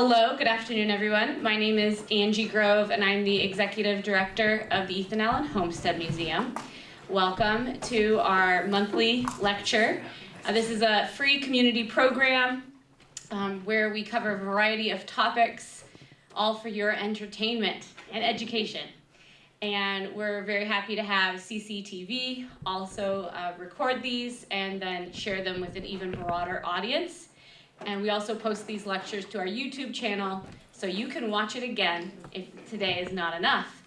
Hello, good afternoon, everyone. My name is Angie Grove, and I'm the Executive Director of the Ethan Allen Homestead Museum. Welcome to our monthly lecture. Uh, this is a free community program um, where we cover a variety of topics, all for your entertainment and education. And we're very happy to have CCTV also uh, record these and then share them with an even broader audience. And we also post these lectures to our YouTube channel so you can watch it again if today is not enough.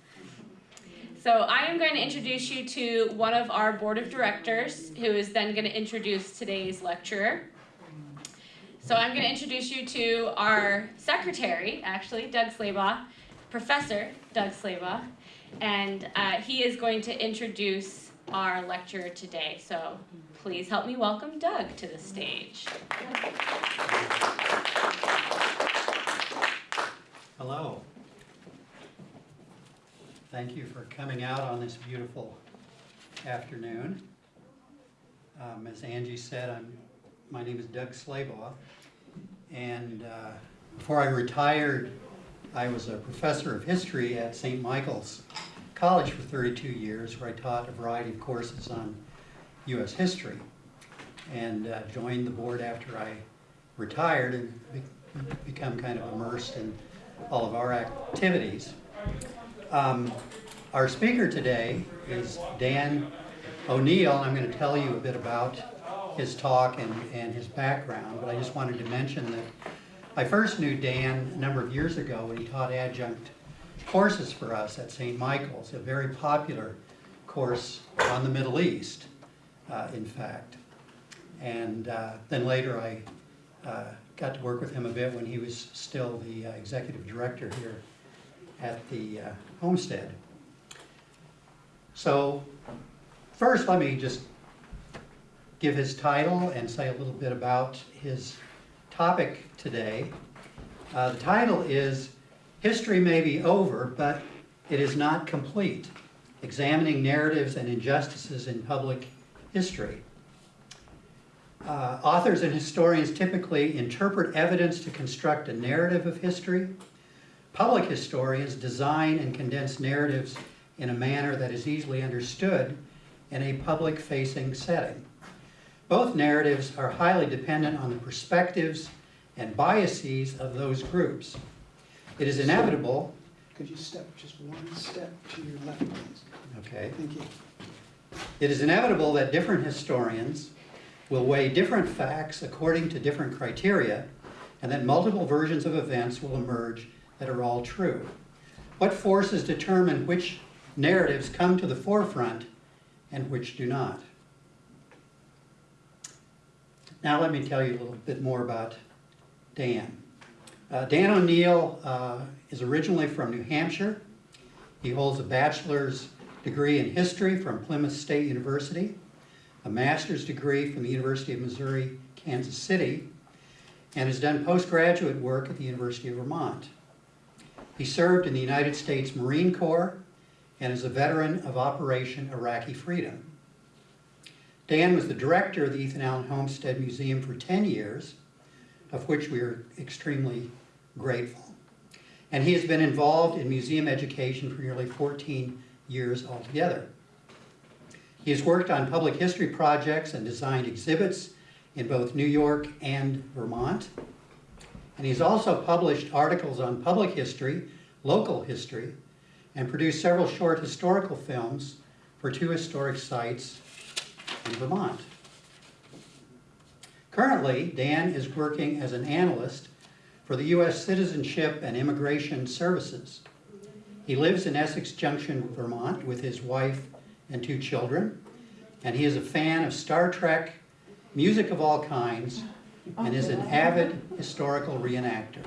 So I am going to introduce you to one of our board of directors who is then going to introduce today's lecturer. So I'm going to introduce you to our secretary, actually, Doug Slabaugh, Professor Doug Slabaugh, and uh, he is going to introduce our lecturer today. So please help me welcome Doug to the stage. Hello. Thank you for coming out on this beautiful afternoon. Um, as Angie said, I'm, my name is Doug Slabaugh, and uh, before I retired, I was a professor of history at St. Michael's College for 32 years, where I taught a variety of courses on U.S. history, and uh, joined the board after I retired and be become kind of immersed in all of our activities. Um, our speaker today is Dan O'Neill, I'm going to tell you a bit about his talk and, and his background, but I just wanted to mention that I first knew Dan a number of years ago when he taught adjunct courses for us at St. Michael's, a very popular course on the Middle East, in fact. And uh, then later I uh, got to work with him a bit when he was still the uh, executive director here at the uh, homestead. So first let me just give his title and say a little bit about his topic today. Uh, the title is History May Be Over, but It Is Not Complete, Examining Narratives and Injustices in Public History. Uh, authors and historians typically interpret evidence to construct a narrative of history. Public historians design and condense narratives in a manner that is easily understood in a public-facing setting. Both narratives are highly dependent on the perspectives and biases of those groups. It is inevitable. Could you step just one step to your left, please? Okay. Thank you. It is inevitable that different historians will weigh different facts according to different criteria, and that multiple versions of events will emerge that are all true. What forces determine which narratives come to the forefront and which do not? Now let me tell you a little bit more about Dan. Uh, Dan O'Neill uh, is originally from New Hampshire. He holds a bachelor's degree in history from Plymouth State University a master's degree from the University of Missouri, Kansas City, and has done postgraduate work at the University of Vermont. He served in the United States Marine Corps and is a veteran of Operation Iraqi Freedom. Dan was the director of the Ethan Allen Homestead Museum for 10 years, of which we are extremely grateful. And he has been involved in museum education for nearly 14 years altogether. He has worked on public history projects and designed exhibits in both New York and Vermont. And he's also published articles on public history, local history, and produced several short historical films for two historic sites in Vermont. Currently, Dan is working as an analyst for the U.S. Citizenship and Immigration Services. He lives in Essex Junction, Vermont with his wife and two children. And he is a fan of Star Trek, music of all kinds, and is an avid historical reenactor.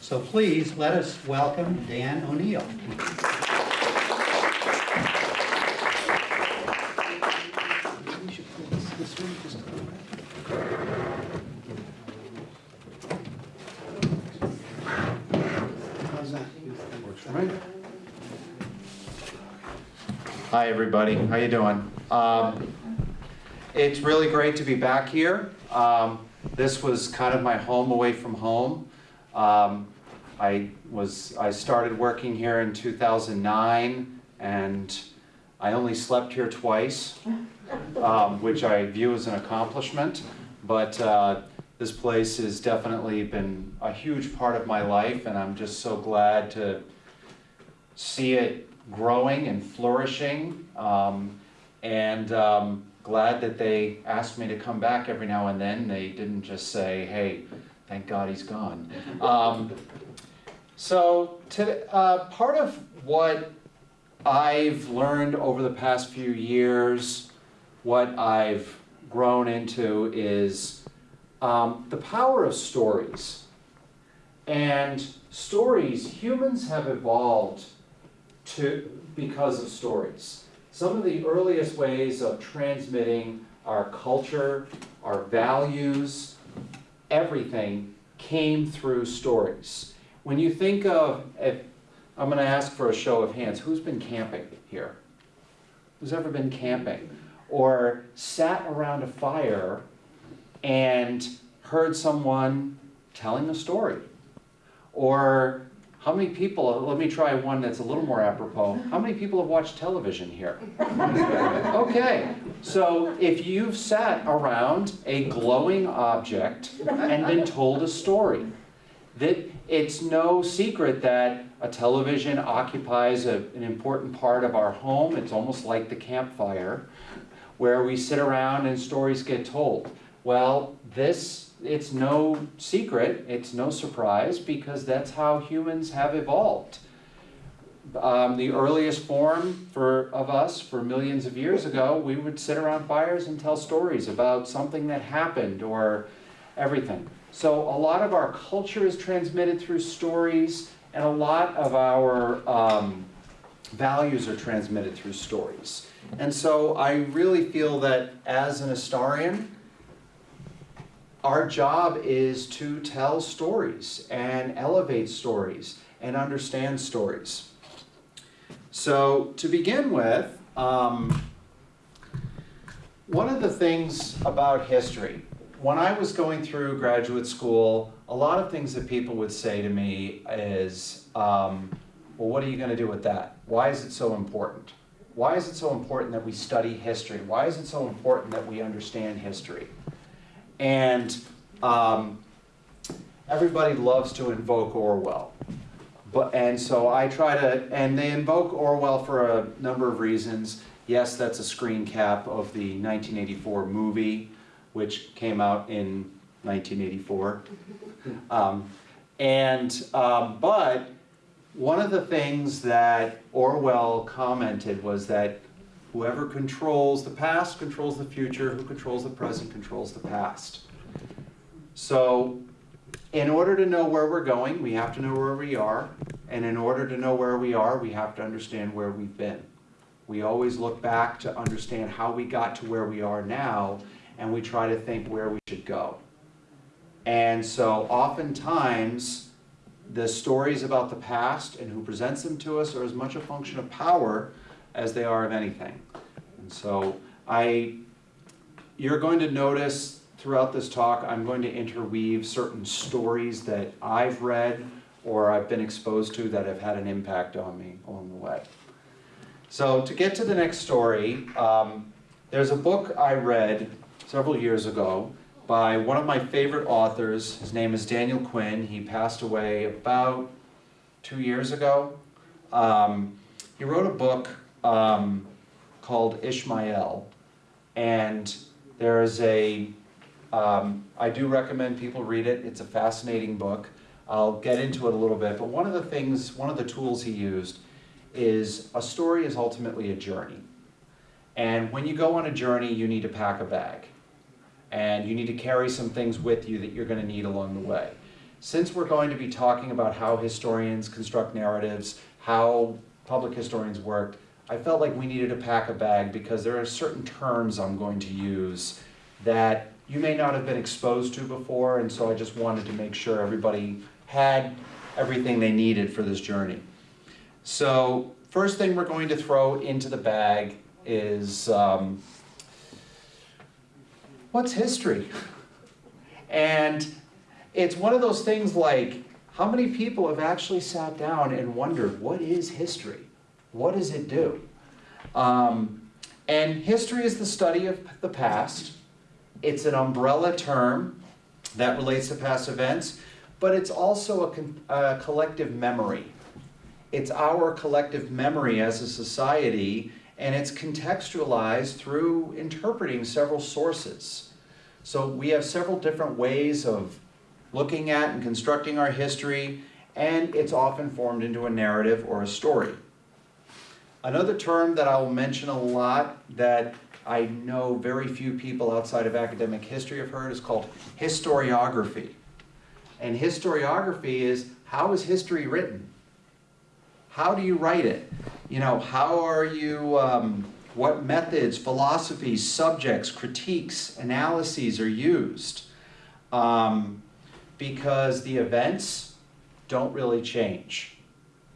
So please let us welcome Dan O'Neill. Hi, everybody. How you doing? Um, it's really great to be back here. Um, this was kind of my home away from home. Um, I was, I started working here in 2009, and I only slept here twice, um, which I view as an accomplishment. But uh, this place has definitely been a huge part of my life, and I'm just so glad to see it growing and flourishing. Um, and um, glad that they asked me to come back every now and then. They didn't just say, hey, thank God he's gone. Um, so, to, uh, part of what I've learned over the past few years, what I've grown into is um, the power of stories. And stories, humans have evolved to, because of stories. Some of the earliest ways of transmitting our culture, our values, everything came through stories. When you think of, if, I'm gonna ask for a show of hands, who's been camping here? Who's ever been camping? Or sat around a fire and heard someone telling a story? Or how many people, let me try one that's a little more apropos. How many people have watched television here? Okay, so if you've sat around a glowing object and been told a story, that it's no secret that a television occupies a, an important part of our home. It's almost like the campfire where we sit around and stories get told. Well, this, it's no secret, it's no surprise because that's how humans have evolved. Um, the earliest form for, of us for millions of years ago, we would sit around fires and tell stories about something that happened or everything. So a lot of our culture is transmitted through stories, and a lot of our um, values are transmitted through stories. And so I really feel that as an historian, our job is to tell stories and elevate stories and understand stories. So to begin with, um, one of the things about history, when I was going through graduate school, a lot of things that people would say to me is, um, well, what are you going to do with that? Why is it so important? Why is it so important that we study history? Why is it so important that we understand history? And um, everybody loves to invoke Orwell. But, and so I try to, and they invoke Orwell for a number of reasons. Yes, that's a screen cap of the 1984 movie, which came out in 1984. Um, and, um, but one of the things that Orwell commented was that whoever controls the past controls the future, who controls the present controls the past. So in order to know where we're going, we have to know where we are. And in order to know where we are, we have to understand where we've been. We always look back to understand how we got to where we are now, and we try to think where we should go. And so oftentimes, the stories about the past and who presents them to us are as much a function of power as they are of anything. And so I, you're going to notice throughout this talk, I'm going to interweave certain stories that I've read or I've been exposed to that have had an impact on me along the way. So to get to the next story, um, there's a book I read several years ago by one of my favorite authors. His name is Daniel Quinn. He passed away about two years ago. Um, he wrote a book um, called Ishmael, and there is a um, I do recommend people read it. It's a fascinating book. I'll get into it a little bit, but one of the things, one of the tools he used is a story is ultimately a journey. And when you go on a journey, you need to pack a bag. And you need to carry some things with you that you're going to need along the way. Since we're going to be talking about how historians construct narratives, how public historians worked, I felt like we needed to pack a bag because there are certain terms I'm going to use that you may not have been exposed to before, and so I just wanted to make sure everybody had everything they needed for this journey. So first thing we're going to throw into the bag is um, what's history? And it's one of those things like, How many people have actually sat down and wondered, what is history? What does it do? Um, and history is the study of the past. It's an umbrella term that relates to past events, but it's also a, a collective memory. It's our collective memory as a society, and it's contextualized through interpreting several sources. So we have several different ways of looking at and constructing our history, and it's often formed into a narrative or a story. Another term that I will mention a lot that I know very few people outside of academic history have heard is called historiography. And historiography is how is history written? How do you write it? You know, how are you, um, what methods, philosophies, subjects, critiques, analyses are used? Um, because the events don't really change,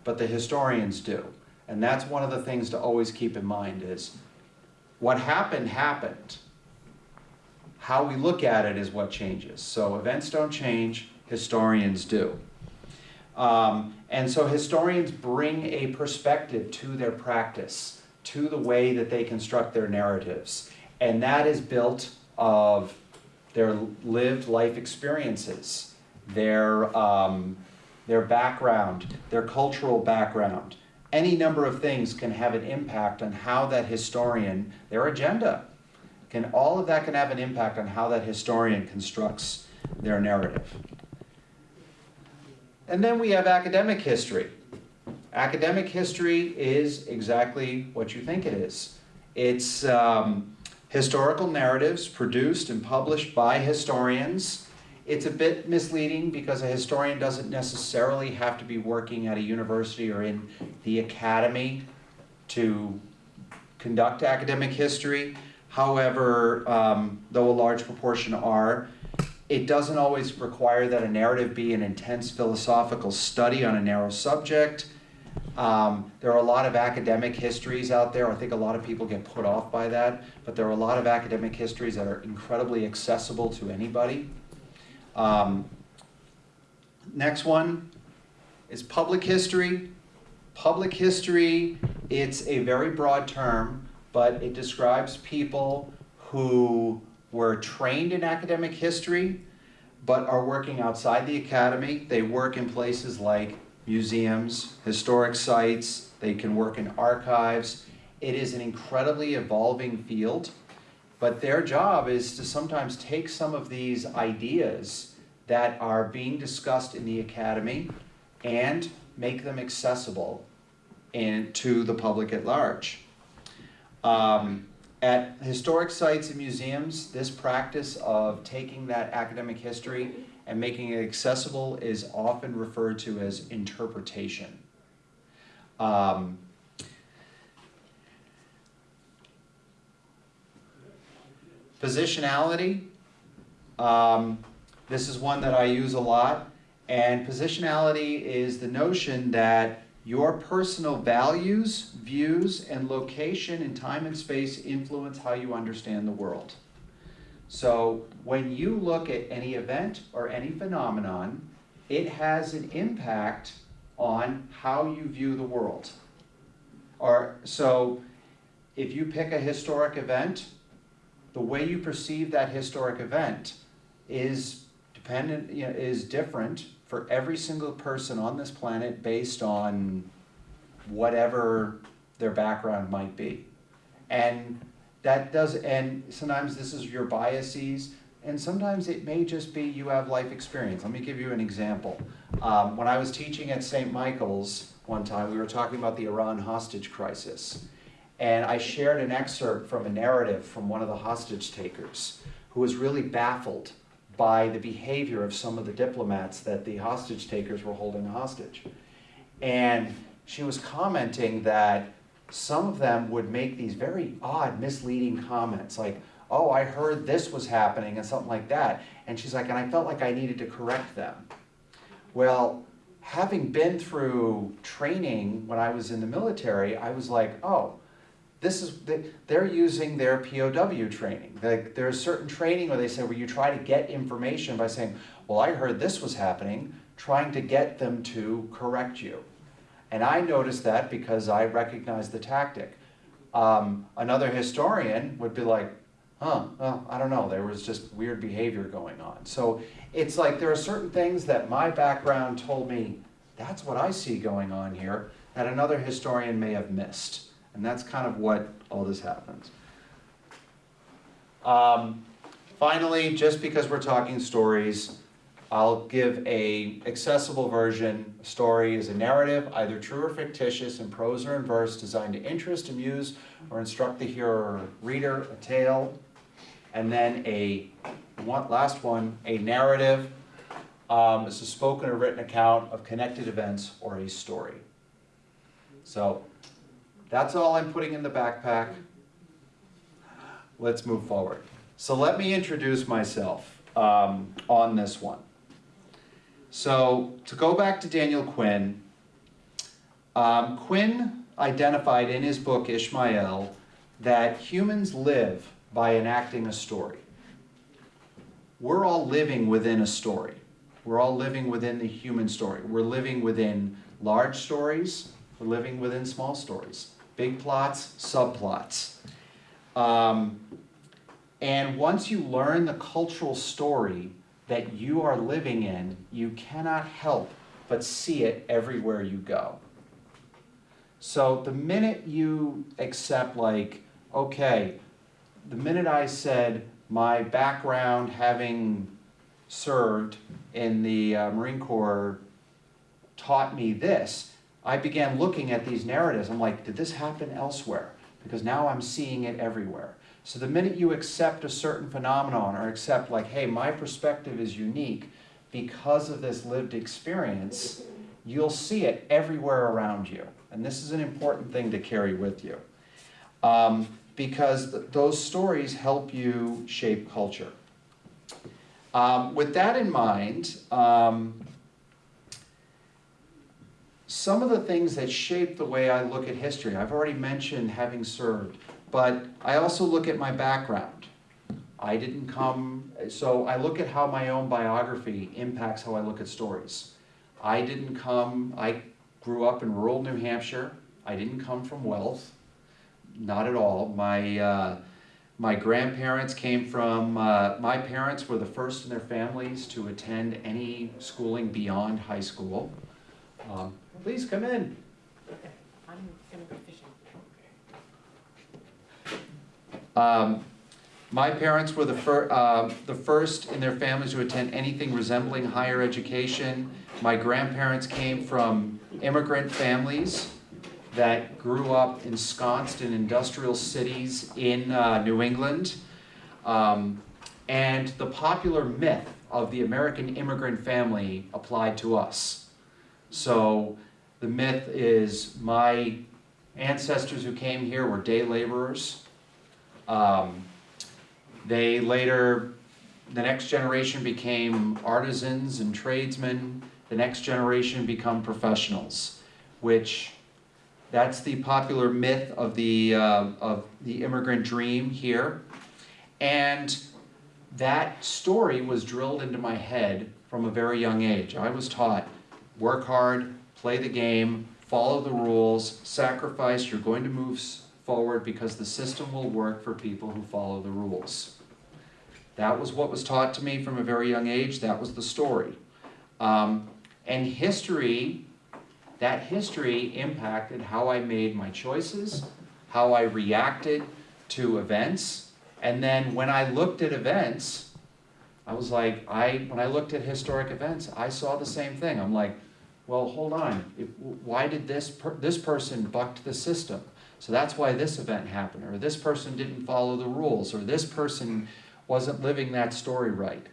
but the historians do. And that's one of the things to always keep in mind is what happened, happened. How we look at it is what changes. So events don't change, historians do. Um, and so historians bring a perspective to their practice, to the way that they construct their narratives. And that is built of their lived life experiences, their, um, their background, their cultural background. Any number of things can have an impact on how that historian, their agenda, can, all of that can have an impact on how that historian constructs their narrative. And then we have academic history. Academic history is exactly what you think it is. It's um, historical narratives produced and published by historians. It's a bit misleading because a historian doesn't necessarily have to be working at a university or in the academy to conduct academic history. However, um, though a large proportion are, it doesn't always require that a narrative be an intense philosophical study on a narrow subject. Um, there are a lot of academic histories out there. I think a lot of people get put off by that, but there are a lot of academic histories that are incredibly accessible to anybody. Um, next one is public history. Public history, it's a very broad term, but it describes people who were trained in academic history, but are working outside the academy. They work in places like museums, historic sites, they can work in archives. It is an incredibly evolving field, but their job is to sometimes take some of these ideas that are being discussed in the academy and make them accessible in, to the public at large. Um, at historic sites and museums, this practice of taking that academic history and making it accessible is often referred to as interpretation. Um, positionality, um, this is one that I use a lot, and positionality is the notion that your personal values, views, and location in time and space influence how you understand the world. So when you look at any event or any phenomenon, it has an impact on how you view the world. Or so if you pick a historic event, the way you perceive that historic event is dependent, you know, is different for every single person on this planet based on whatever their background might be. And that does, and sometimes this is your biases, and sometimes it may just be you have life experience. Let me give you an example. Um, when I was teaching at St. Michael's one time, we were talking about the Iran hostage crisis. And I shared an excerpt from a narrative from one of the hostage takers who was really baffled by the behavior of some of the diplomats that the hostage takers were holding hostage. And she was commenting that some of them would make these very odd, misleading comments like, oh, I heard this was happening and something like that. And she's like, and I felt like I needed to correct them. Well, having been through training when I was in the military, I was like, oh, this is, they're using their POW training. There's certain training where they say where you try to get information by saying, well, I heard this was happening, trying to get them to correct you. And I noticed that because I recognized the tactic. Um, another historian would be like, huh, well, I don't know, there was just weird behavior going on. So it's like there are certain things that my background told me, that's what I see going on here, that another historian may have missed. And that's kind of what all this happens. Um, finally, just because we're talking stories, I'll give a accessible version. A story is a narrative, either true or fictitious, in prose or in verse, designed to interest, amuse, or instruct the hearer or reader. A tale, and then a one, last one, a narrative. Um, is a spoken or written account of connected events or a story. So that's all I'm putting in the backpack. Let's move forward. So let me introduce myself um, on this one. So to go back to Daniel Quinn, um, Quinn identified in his book Ishmael that humans live by enacting a story. We're all living within a story. We're all living within the human story. We're living within large stories, we're living within small stories, big plots, subplots. Um, and once you learn the cultural story that you are living in, you cannot help but see it everywhere you go. So the minute you accept, like, okay, the minute I said my background having served in the uh, Marine Corps taught me this, I began looking at these narratives. I'm like, did this happen elsewhere? Because now I'm seeing it everywhere. So the minute you accept a certain phenomenon or accept like, hey, my perspective is unique because of this lived experience, you'll see it everywhere around you. And this is an important thing to carry with you. Um, because th those stories help you shape culture. Um, with that in mind, um, some of the things that shape the way I look at history, I've already mentioned having served, but I also look at my background. I didn't come, so I look at how my own biography impacts how I look at stories. I didn't come, I grew up in rural New Hampshire. I didn't come from wealth, not at all. My, uh, my grandparents came from, uh, my parents were the first in their families to attend any schooling beyond high school. Um, please come in. I'm gonna go fishing. Um, my parents were the, fir- uh, the first in their families to attend anything resembling higher education. My grandparents came from immigrant families that grew up ensconced in industrial cities in uh, New England. Um, and the popular myth of the American immigrant family applied to us. So the myth is my ancestors who came here were day laborers. Um, they later, the next generation became artisans and tradesmen. The next generation become professionals, which that's the popular myth of the, uh, of the immigrant dream here. And that story was drilled into my head from a very young age. I was taught, work hard, play the game, follow the rules, sacrifice, you're going to move forward because the system will work for people who follow the rules. That was what was taught to me from a very young age, that was the story. Um, and history, that history impacted how I made my choices, how I reacted to events, and then when I looked at events, I was like, I, when I looked at historic events, I saw the same thing. I'm like, well, hold on, if, why did this, per, this person bucked the system? So that's why this event happened, or this person didn't follow the rules, or this person wasn't living that story right.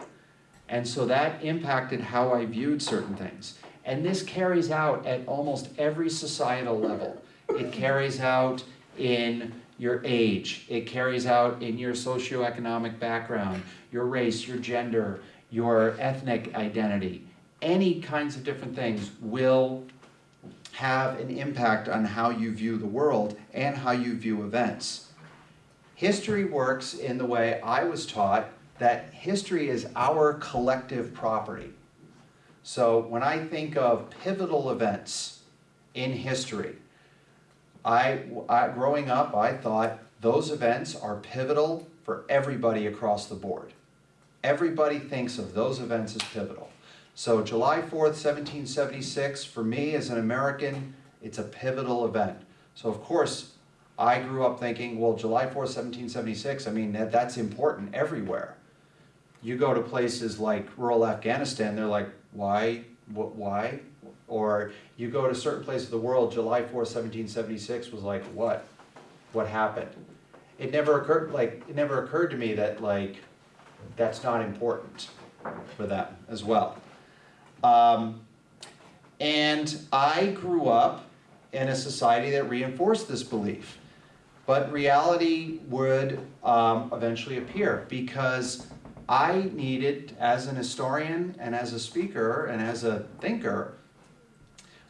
And so that impacted how I viewed certain things. And this carries out at almost every societal level. It carries out in your age, it carries out in your socioeconomic background, your race, your gender, your ethnic identity. Any kinds of different things will have an impact on how you view the world and how you view events. History works in the way I was taught that history is our collective property. So when I think of pivotal events in history, I, I, growing up, I thought those events are pivotal for everybody across the board. Everybody thinks of those events as pivotal. So July 4th, 1776, for me as an American, it's a pivotal event. So of course, I grew up thinking, well, July 4th, 1776, I mean, that, that's important everywhere. You go to places like rural Afghanistan, they're like, why, what, why? Or you go to certain places of the world, July 4th, 1776 was like, what? What happened? It never occurred, like, it never occurred to me that like, that's not important for them as well. Um, and I grew up in a society that reinforced this belief. But reality would um, eventually appear because I needed, as an historian and as a speaker and as a thinker,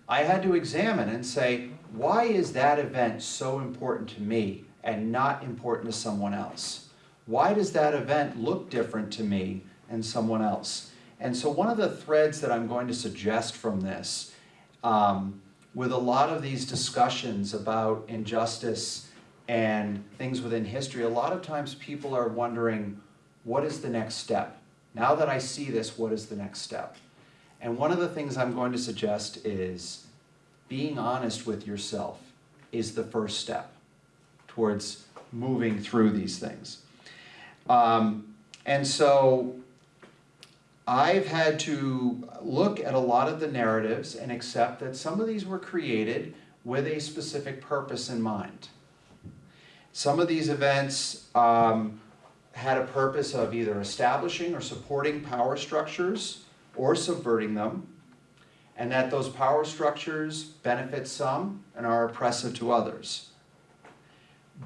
I had to examine and say, why is that event so important to me and not important to someone else? Why does that event look different to me and someone else? And so one of the threads that I'm going to suggest from this, um, with a lot of these discussions about injustice and things within history, a lot of times people are wondering, what is the next step? Now that I see this, what is the next step? And one of the things I'm going to suggest is being honest with yourself is the first step towards moving through these things. Um, and so I've had to look at a lot of the narratives and accept that some of these were created with a specific purpose in mind. Some of these events um, had a purpose of either establishing or supporting power structures or subverting them, and that those power structures benefit some and are oppressive to others.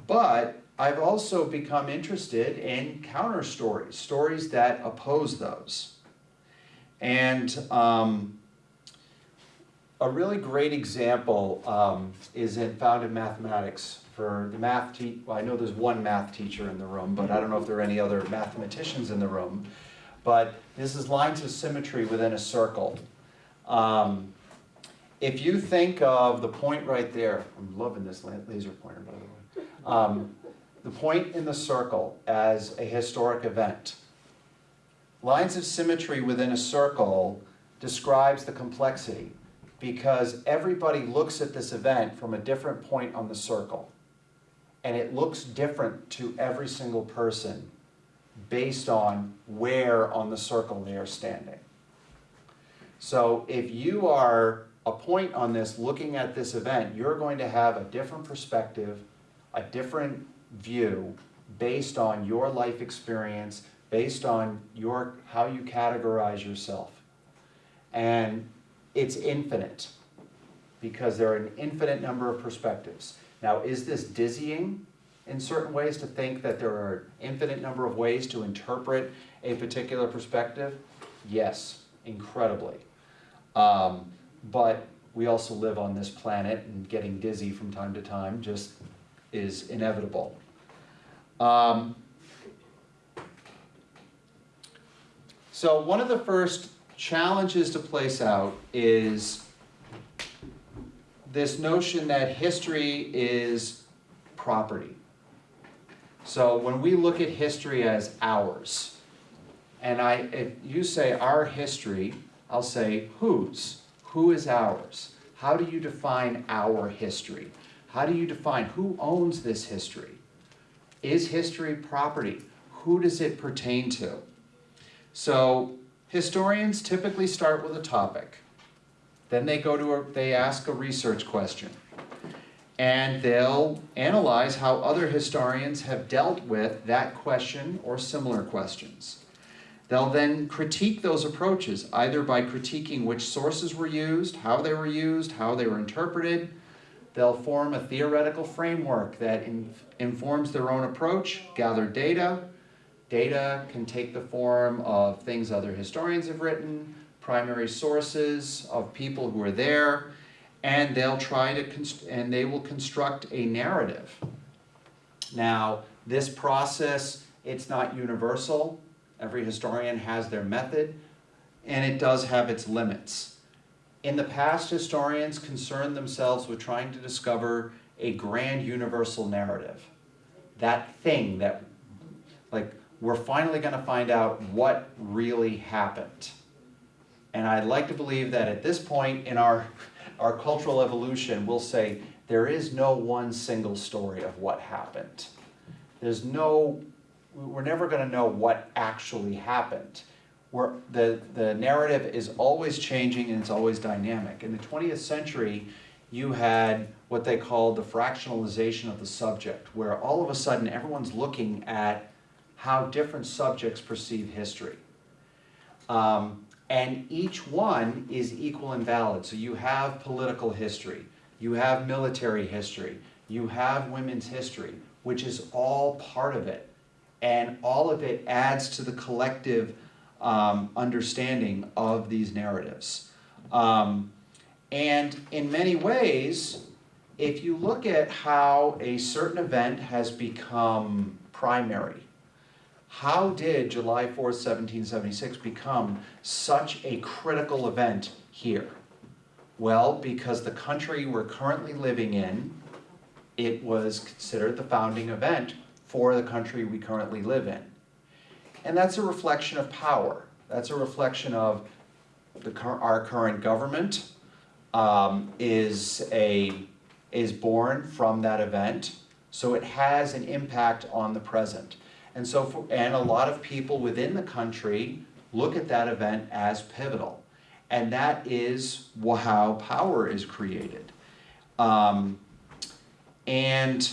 But I've also become interested in counter stories, stories that oppose those. And um, a really great example um, is in, found in mathematics for the math te well, I know there's one math teacher in the room, but I don't know if there are any other mathematicians in the room. But this is lines of symmetry within a circle. Um, if you think of the point right there, I'm loving this laser pointer by the way. Um, the point in the circle as a historic event. Lines of symmetry within a circle describes the complexity because everybody looks at this event from a different point on the circle. And it looks different to every single person based on where on the circle they are standing. So if you are a point on this looking at this event, you're going to have a different perspective, a different view based on your life experience, based on your how you categorize yourself. And it's infinite because there are an infinite number of perspectives. Now, is this dizzying in certain ways to think that there are an infinite number of ways to interpret a particular perspective? Yes, incredibly. Um, but we also live on this planet and getting dizzy from time to time just is inevitable. Um, so one of the first challenges to place out is this notion that history is property. So when we look at history as ours, and I, if you say our history, I'll say whose? Who is ours? How do you define our history? How do you define who owns this history? Is history property? Who does it pertain to? So historians typically start with a topic. Then they go to a, they ask a research question. And they'll analyze how other historians have dealt with that question or similar questions. They'll then critique those approaches, either by critiquing which sources were used, how they were used, how they were interpreted. They'll form a theoretical framework that in, informs their own approach, gather data. Data can take the form of things other historians have written, primary sources of people who are there, and they'll try to, and they will construct a narrative. Now, this process, it's not universal. Every historian has their method. and it does have its limits. In the past, historians concerned themselves with trying to discover a grand universal narrative. That thing that, like, we're finally gonna find out what really happened. And I'd like to believe that at this point in our, our cultural evolution, we'll say, there is no one single story of what happened. There's no, we're never gonna know what actually happened. We're, the, the narrative is always changing and it's always dynamic. In the twentieth century, you had what they called the fractionalization of the subject, where all of a sudden everyone's looking at how different subjects perceive history. Um, and each one is equal and valid. So you have political history, you have military history, you have women's history, which is all part of it. And all of it adds to the collective um, understanding of these narratives. Um, and in many ways, if you look at how a certain event has become primary, how did July 4th, 1776 become such a critical event here? Well, because the country we're currently living in, it was considered the founding event for the country we currently live in. And that's a reflection of power. That's a reflection of the, our current government um, is a, is born from that event. So it has an impact on the present. And so, for, and a lot of people within the country look at that event as pivotal. And that is how power is created. Um, and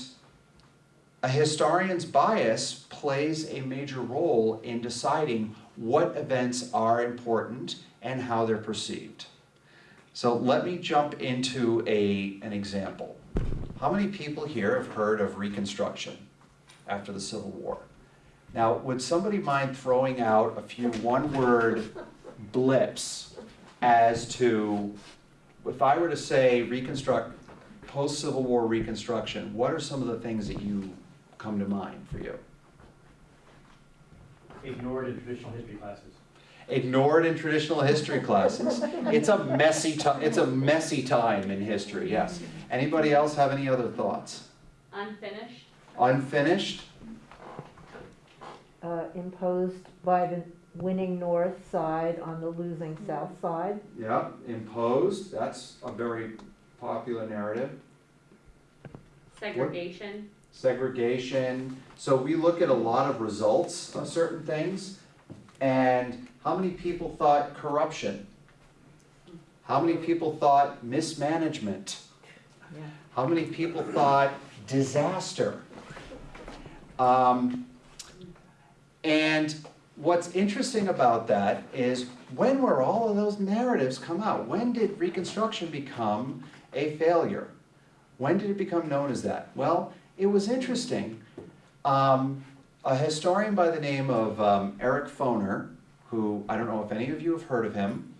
a historian's bias plays a major role in deciding what events are important and how they're perceived. So let me jump into a, an example. How many people here have heard of Reconstruction after the Civil War? Now, would somebody mind throwing out a few one-word blips as to, if I were to say reconstruct, post-Civil War Reconstruction, what are some of the things that you come to mind for you? ignored in traditional history classes. Ignored in traditional history classes. It's a messy ti- it's a messy time in history, yes. Anybody else have any other thoughts? Unfinished? Unfinished? Uh, imposed by the winning north side on the losing south side. Yeah, imposed, that's a very popular narrative. Segregation? segregation. So we look at a lot of results of certain things. And how many people thought corruption? How many people thought mismanagement? Yeah. How many people thought disaster? Um, and what's interesting about that is when were all of those narratives come out? When did Reconstruction become a failure? When did it become known as that? Well, it was interesting. Um, a historian by the name of um, Eric Foner, who I don't know if any of you have heard of him,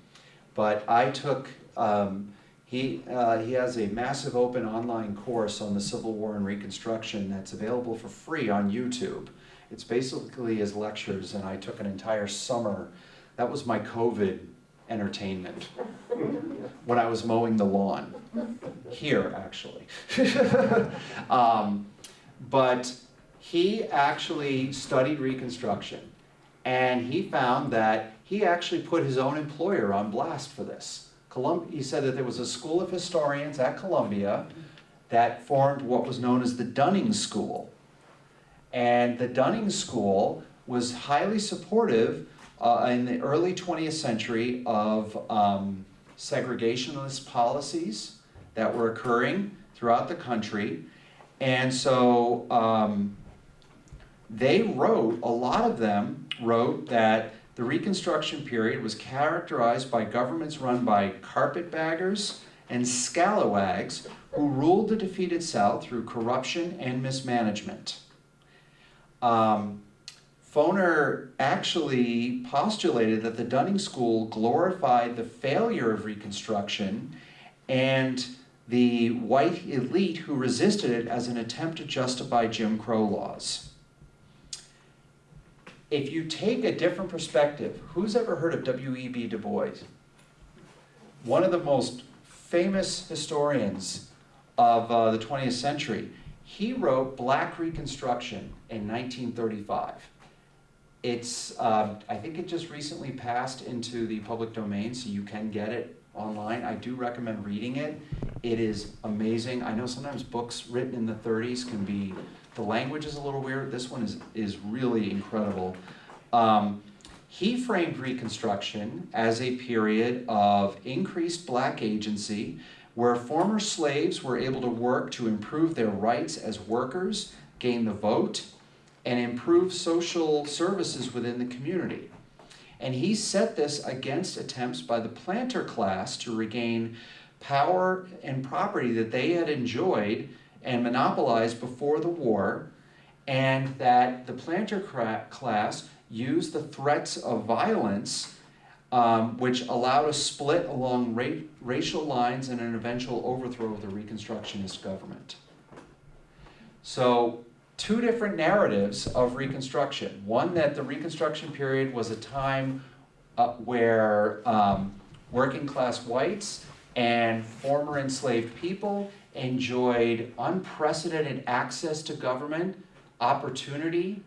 but I took, um, he, uh, he has a massive open online course on the Civil War and Reconstruction that's available for free on YouTube. It's basically his lectures, and I took an entire summer. That was my COVID entertainment when I was mowing the lawn here actually. um, but he actually studied Reconstruction and he found that he actually put his own employer on blast for this. Colum- he said that there was a school of historians at Columbia that formed what was known as the Dunning School. And the Dunning School was highly supportive uh, in the early 20th century of um, segregationist policies that were occurring throughout the country. And so um, they wrote, a lot of them wrote that the Reconstruction period was characterized by governments run by carpetbaggers and scalawags who ruled the defeated South through corruption and mismanagement. Um, Foner actually postulated that the Dunning School glorified the failure of Reconstruction and the white elite who resisted it as an attempt to justify Jim Crow laws. if you take a different perspective, who's ever heard of W.E.B. Du Bois? One of the most famous historians of uh, the 20th century. He wrote Black Reconstruction in 1935. It's, um, I think it just recently passed into the public domain, so you can get it online. I do recommend reading it. It is amazing. I know sometimes books written in the 30s can be, the language is a little weird. This one is, is really incredible. Um, he framed Reconstruction as a period of increased black agency where former slaves were able to work to improve their rights as workers, gain the vote, and improve social services within the community. And he set this against attempts by the planter class to regain power and property that they had enjoyed and monopolized before the war, and that the planter class used the threats of violence, um, which allowed a split along ra- racial lines and an eventual overthrow of the Reconstructionist government. So, two different narratives of Reconstruction. One that the Reconstruction period was a time uh, where um, working class whites and former enslaved people enjoyed unprecedented access to government, opportunity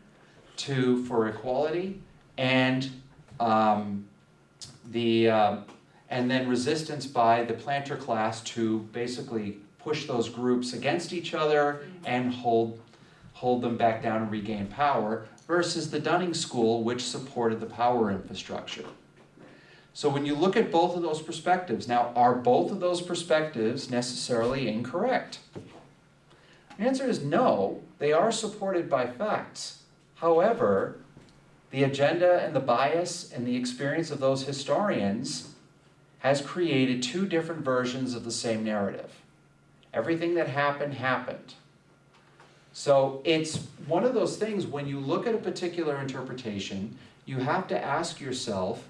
to for equality, and um, the uh, and then resistance by the planter class to basically push those groups against each other and hold hold them back down and regain power versus the Dunning School which supported the power infrastructure. So when you look at both of those perspectives, now are both of those perspectives necessarily incorrect? The answer is no, they are supported by facts. However, the agenda and the bias and the experience of those historians has created two different versions of the same narrative. Everything that happened, happened. So it's one of those things when you look at a particular interpretation, you have to ask yourself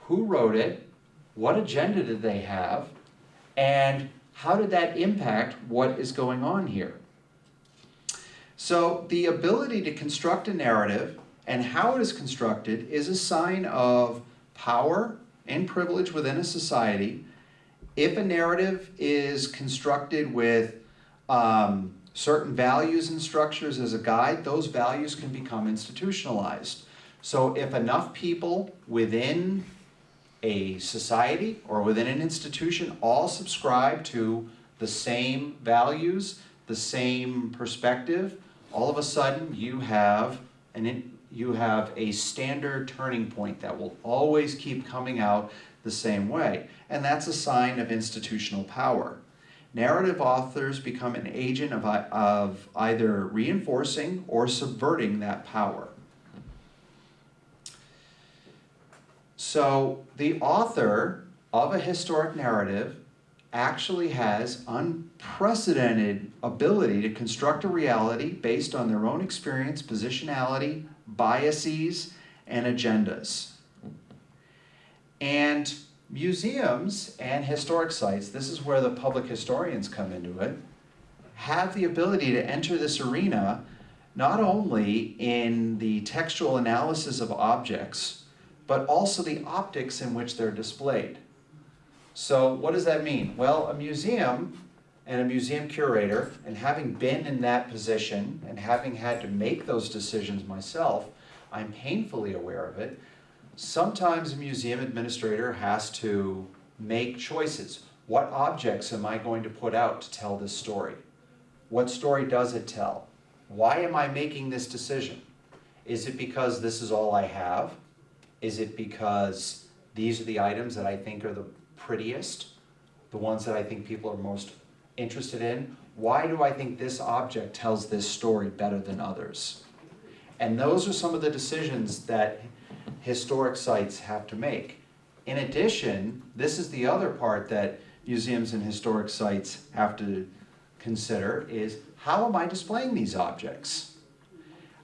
who wrote it, what agenda did they have, and how did that impact what is going on here? So the ability to construct a narrative and how it is constructed is a sign of power and privilege within a society. If a narrative is constructed with um, certain values and structures as a guide, those values can become institutionalized. So if enough people within a society or within an institution all subscribe to the same values, the same perspective, all of a sudden you have an you have a standard turning point that will always keep coming out the same way. And that's a sign of institutional power. Narrative authors become an agent of, of either reinforcing or subverting that power. So the author of a historic narrative actually has unprecedented ability to construct a reality based on their own experience, positionality, biases, and agendas. And museums and historic sites, this is where the public historians come into it, have the ability to enter this arena not only in the textual analysis of objects, but also the optics in which they're displayed. So what does that mean? Well, a museum and a museum curator, and having been in that position and having had to make those decisions myself, I'm painfully aware of it. Sometimes a museum administrator has to make choices. What objects am I going to put out to tell this story? What story does it tell? Why am I making this decision? Is it because this is all I have? Is it because these are the items that I think are the prettiest? The ones that I think people are most interested in? Why do I think this object tells this story better than others? And those are some of the decisions that historic sites have to make. In addition, this is the other part that museums and historic sites have to consider is how am I displaying these objects?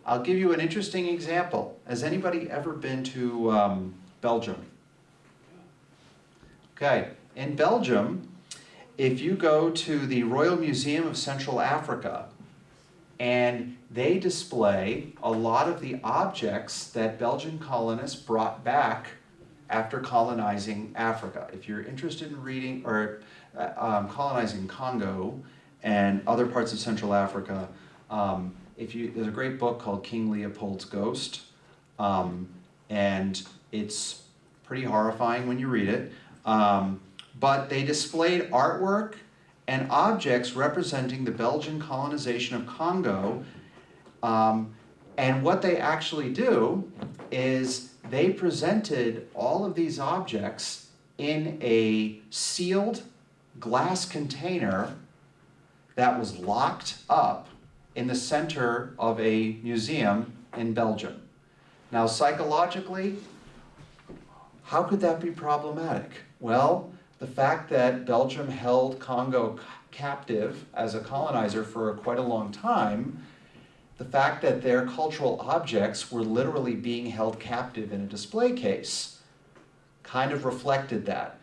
I'll give you an interesting example. Has anybody ever been to um, Belgium? Okay, in Belgium, if you go to the Royal Museum of Central Africa, And they display a lot of the objects that Belgian colonists brought back after colonizing Africa. If you're interested in reading or uh, um, colonizing Congo and other parts of Central Africa, um, if you there's a great book called King Leopold's Ghost, um, and it's pretty horrifying when you read it. Um, but they displayed artwork and objects representing the Belgian colonization of Congo. Um, and what they actually do is they presented all of these objects in a sealed glass container that was locked up in the center of a museum in Belgium. Now, psychologically, how could that be problematic? Well, the fact that Belgium held Congo captive as a colonizer for quite a long time, the fact that their cultural objects were literally being held captive in a display case kind of reflected that.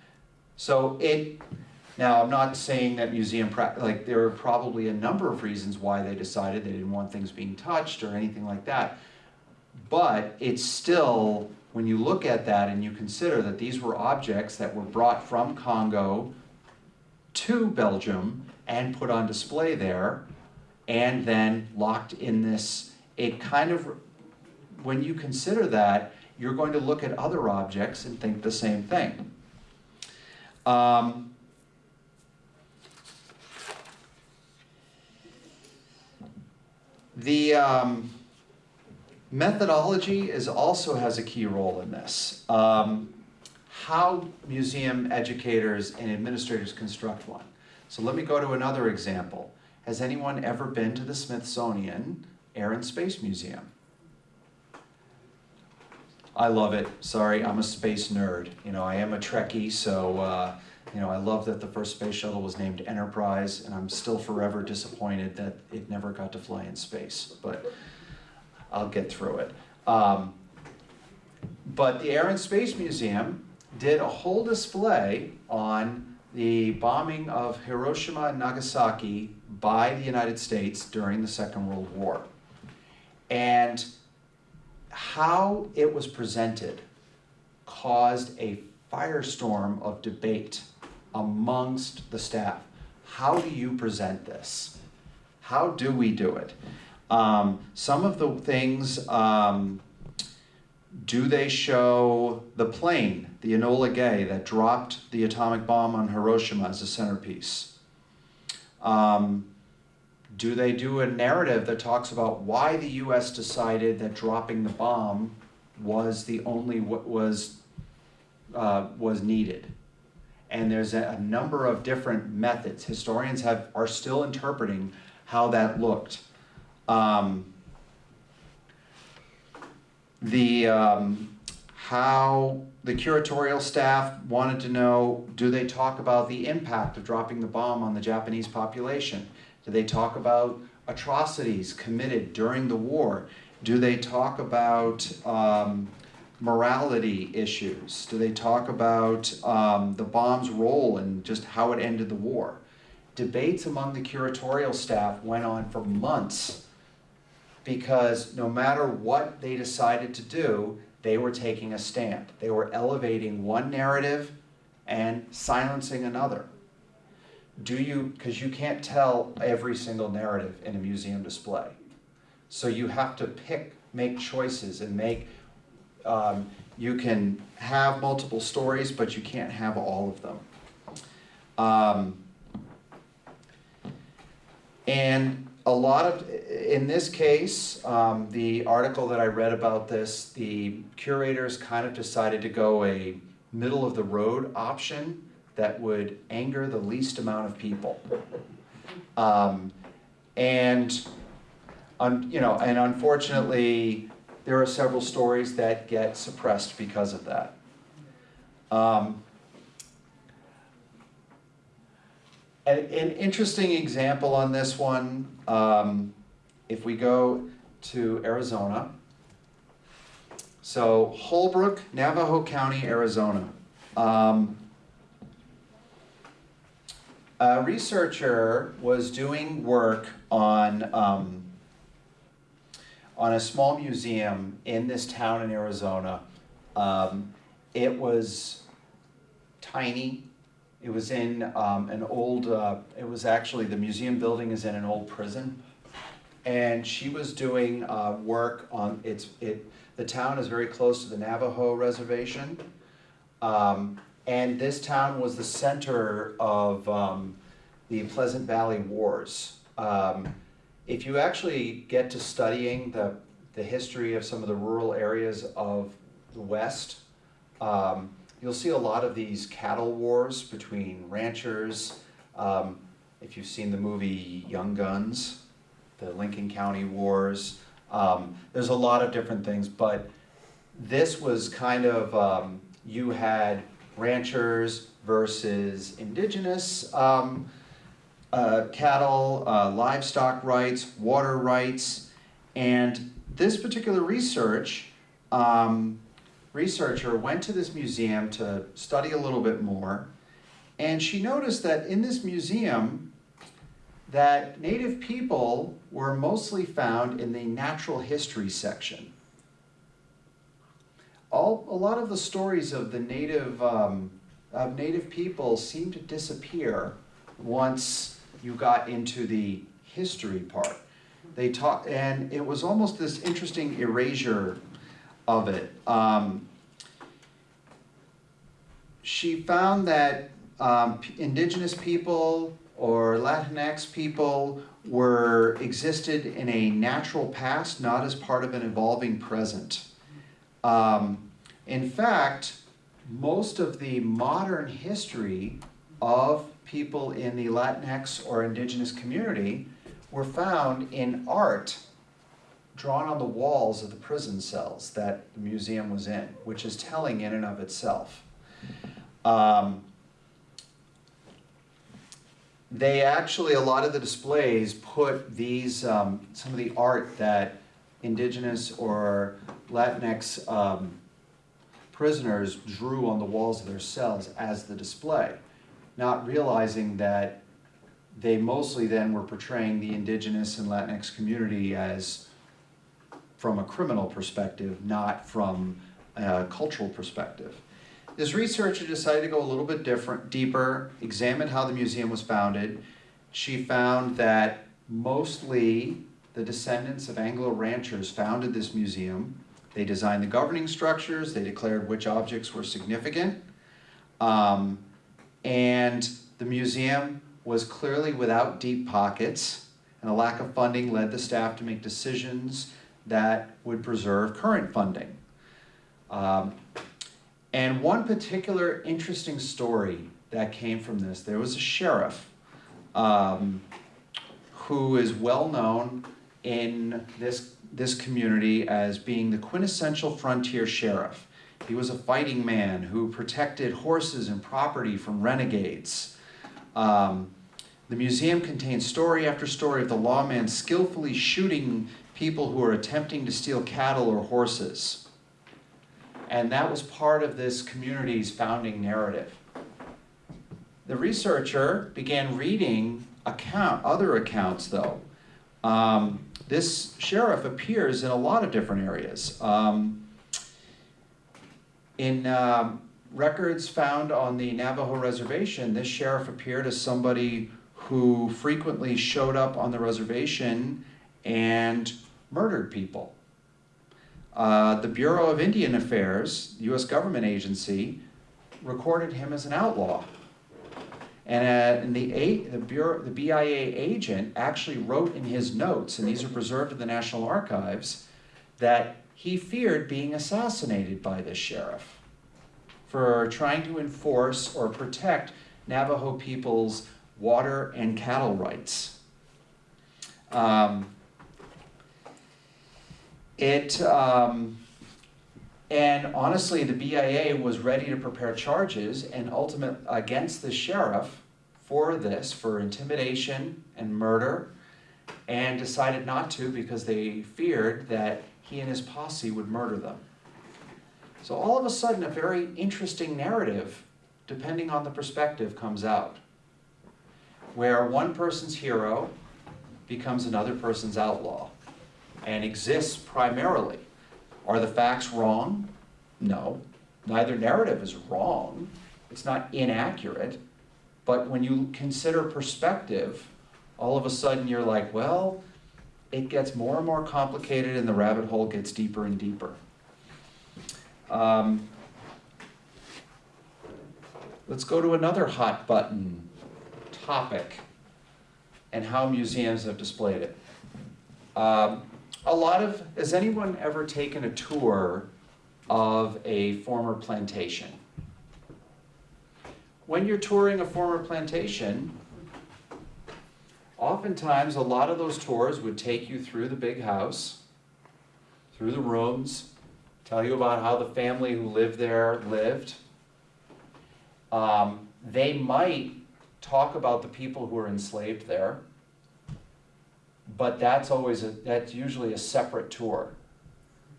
So it, now I'm not saying that museum, like there are probably a number of reasons why they decided they didn't want things being touched or anything like that. But it's still, when you look at that and you consider that these were objects that were brought from Congo to Belgium and put on display there, and then locked in this, it kind of, when you consider that, you're going to look at other objects and think the same thing. Um, the um, methodology is also has a key role in this. Um, how museum educators and administrators construct one. So let me go to another example. Has anyone ever been to the Smithsonian Air and Space Museum? I love it. Sorry, I'm a space nerd. You know, I am a Trekkie, so uh, you know, I love that the first space shuttle was named Enterprise, and I'm still forever disappointed that it never got to fly in space. But I'll get through it. Um, but the Air and Space Museum did a whole display on the bombing of Hiroshima and Nagasaki by the United States during the Second World War. And how it was presented caused a firestorm of debate amongst the staff. How do you present this? How do we do it? Um, some of the things, um, do they show the plane, the Enola Gay, that dropped the atomic bomb on Hiroshima as a centerpiece? Um, do they do a narrative that talks about why the U.S. decided that dropping the bomb was the only what was uh, was needed? And there's a, a number of different methods. Historians have are still interpreting how that looked. Um, the um, how the curatorial staff wanted to know do they talk about the impact of dropping the bomb on the Japanese population? Do they talk about atrocities committed during the war? Do they talk about um, morality issues? Do they talk about um, the bomb's role and just how it ended the war? Debates among the curatorial staff went on for months because no matter what they decided to do, they were taking a stand. They were elevating one narrative and silencing another. Do you, because you can't tell every single narrative in a museum display. So you have to pick, make choices and make, um, you can have multiple stories, but you can't have all of them. Um, and a lot of, in this case, um, the article that I read about this, the curators kind of decided to go a middle of the road option that would anger the least amount of people. Um, and, you know, and unfortunately, there are several stories that get suppressed because of that. Um, an interesting example on this one, um, if we go to Arizona. So Holbrook, Navajo County, Arizona. Um, a researcher was doing work on um, on a small museum in this town in Arizona. Um, it was tiny. It was in um, an old, uh, it was actually, the museum building is in an old prison. And she was doing uh, work on, it's, it, the town is very close to the Navajo reservation. Um, and this town was the center of um, the Pleasant Valley Wars. Um, if you actually get to studying the, the history of some of the rural areas of the West, um, you'll see a lot of these cattle wars between ranchers. Um, if you've seen the movie Young Guns, the Lincoln County Wars, um, there's a lot of different things, but this was kind of, um, you had ranchers versus indigenous um, uh, cattle, uh, livestock rights, water rights, and this particular research, um, researcher went to this museum to study a little bit more, and she noticed that in this museum, that native people were mostly found in the natural history section. All, a lot of the stories of the native, um, of native people seem to disappear once you got into the history part. They taught, and it was almost this interesting erasure of it. Um, she found that um, indigenous people or Latinx people were existed in a natural past, not as part of an evolving present. Um, in fact, most of the modern history of people in the Latinx or indigenous community were found in art drawn on the walls of the prison cells that the museum was in, which is telling in and of itself. Um, they actually, a lot of the displays put these, um, some of the art that indigenous or Latinx um, prisoners drew on the walls of their cells as the display, not realizing that they mostly then were portraying the indigenous and Latinx community as from a criminal perspective, not from a cultural perspective. This researcher decided to go a little bit different, deeper, examine how the museum was founded. She found that mostly the descendants of Anglo ranchers founded this museum. They designed the governing structures, they declared which objects were significant. Um, and the museum was clearly without deep pockets, and a lack of funding led the staff to make decisions that would preserve current funding. Um, and one particular interesting story that came from this, there was a sheriff um, who is well known in this, this community as being the quintessential frontier sheriff. He was a fighting man who protected horses and property from renegades. Um, the museum contains story after story of the lawman skillfully shooting people who are attempting to steal cattle or horses. And that was part of this community's founding narrative. The researcher began reading account, other accounts though. Um, this sheriff appears in a lot of different areas. Um, in um, records found on the Navajo reservation, this sheriff appeared as somebody who frequently showed up on the reservation and murdered people. Uh, the Bureau of Indian Affairs, U.S. government agency, recorded him as an outlaw. And, uh, and the, A, the, Bureau, the BIA agent actually wrote in his notes, and these are preserved in the National Archives, that he feared being assassinated by this sheriff for trying to enforce or protect Navajo people's water and cattle rights. Um, it, um, and honestly, the BIA was ready to prepare charges and ultimate against the sheriff for this, for intimidation and murder, and decided not to because they feared that he and his posse would murder them. So all of a sudden, a very interesting narrative, depending on the perspective, comes out, where one person's hero becomes another person's outlaw. And exists primarily. Are the facts wrong? No. Neither narrative is wrong. It's not inaccurate. But when you consider perspective, all of a sudden you're like, well, it gets more and more complicated and the rabbit hole gets deeper and deeper. Um, let's go to another hot button topic and how museums have displayed it. Um, a lot of, has anyone ever taken a tour of a former plantation? When you're touring a former plantation, oftentimes a lot of those tours would take you through the big house, through the rooms, tell you about how the family who lived there lived. Um, they might talk about the people who were enslaved there, but that's always a, that's usually a separate tour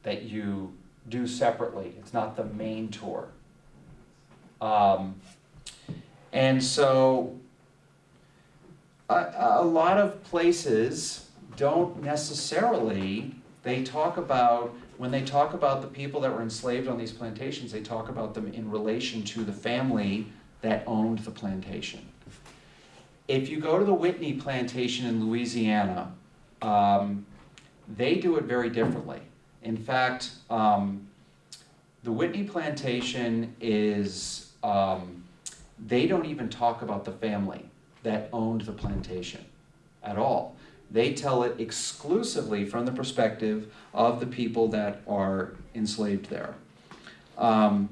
that you do separately. It's not the main tour. Um, and so a, a lot of places don't necessarily, they talk about, when they talk about the people that were enslaved on these plantations, they talk about them in relation to the family that owned the plantation. If you go to the Whitney plantation in Louisiana, um, they do it very differently. In fact, um, the Whitney plantation is, um, they don't even talk about the family that owned the plantation at all. They tell it exclusively from the perspective of the people that are enslaved there. Um,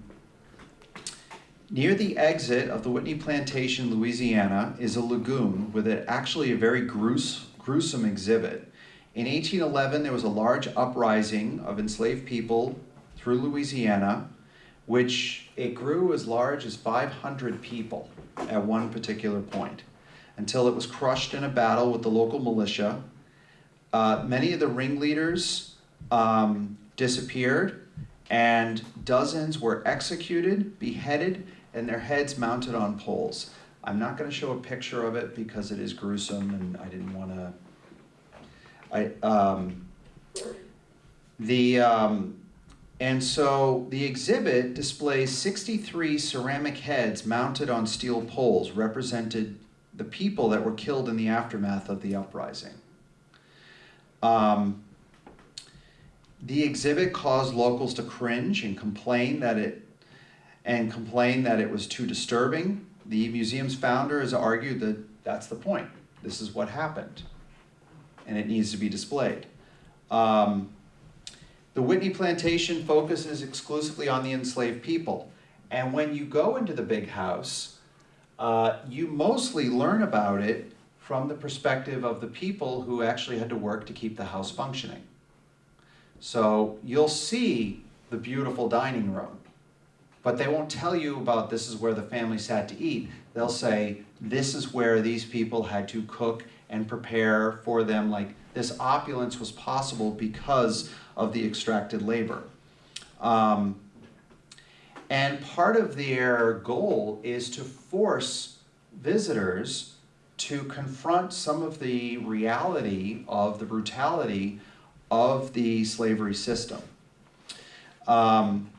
near the exit of the Whitney Plantation, Louisiana, is a lagoon with a, actually a very grues- gruesome exhibit. In 1811, there was a large uprising of enslaved people through Louisiana, which it grew as large as 500 people at one particular point until it was crushed in a battle with the local militia. Uh, many of the ringleaders um, disappeared, and dozens were executed, beheaded, and their heads mounted on poles. I'm not going to show a picture of it because it is gruesome, and I didn't want to. I um, the um, and so the exhibit displays 63 ceramic heads mounted on steel poles, represented the people that were killed in the aftermath of the uprising. Um, the exhibit caused locals to cringe and complain that it and complain that it was too disturbing. The museum's founder has argued that that's the point. This is what happened, and it needs to be displayed. Um, the Whitney plantation focuses exclusively on the enslaved people, and when you go into the big house, uh, you mostly learn about it from the perspective of the people who actually had to work to keep the house functioning. So you'll see the beautiful dining room, but they won't tell you about this is where the family sat to eat. They'll say this is where these people had to cook and prepare for them. Like this opulence was possible because of the extracted labor. Um, and part of their goal is to force visitors to confront some of the reality of the brutality of the slavery system. Um,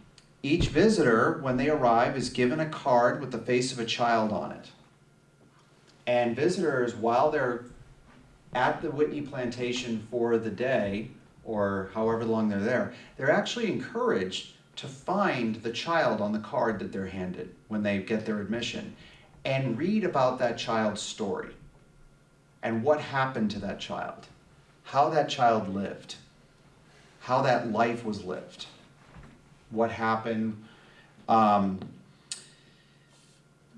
each visitor, when they arrive, is given a card with the face of a child on it. And visitors, while they're at the Whitney plantation for the day, or however long they're there, they're actually encouraged to find the child on the card that they're handed when they get their admission and read about that child's story and what happened to that child, how that child lived, how that life was lived, what happened. Um,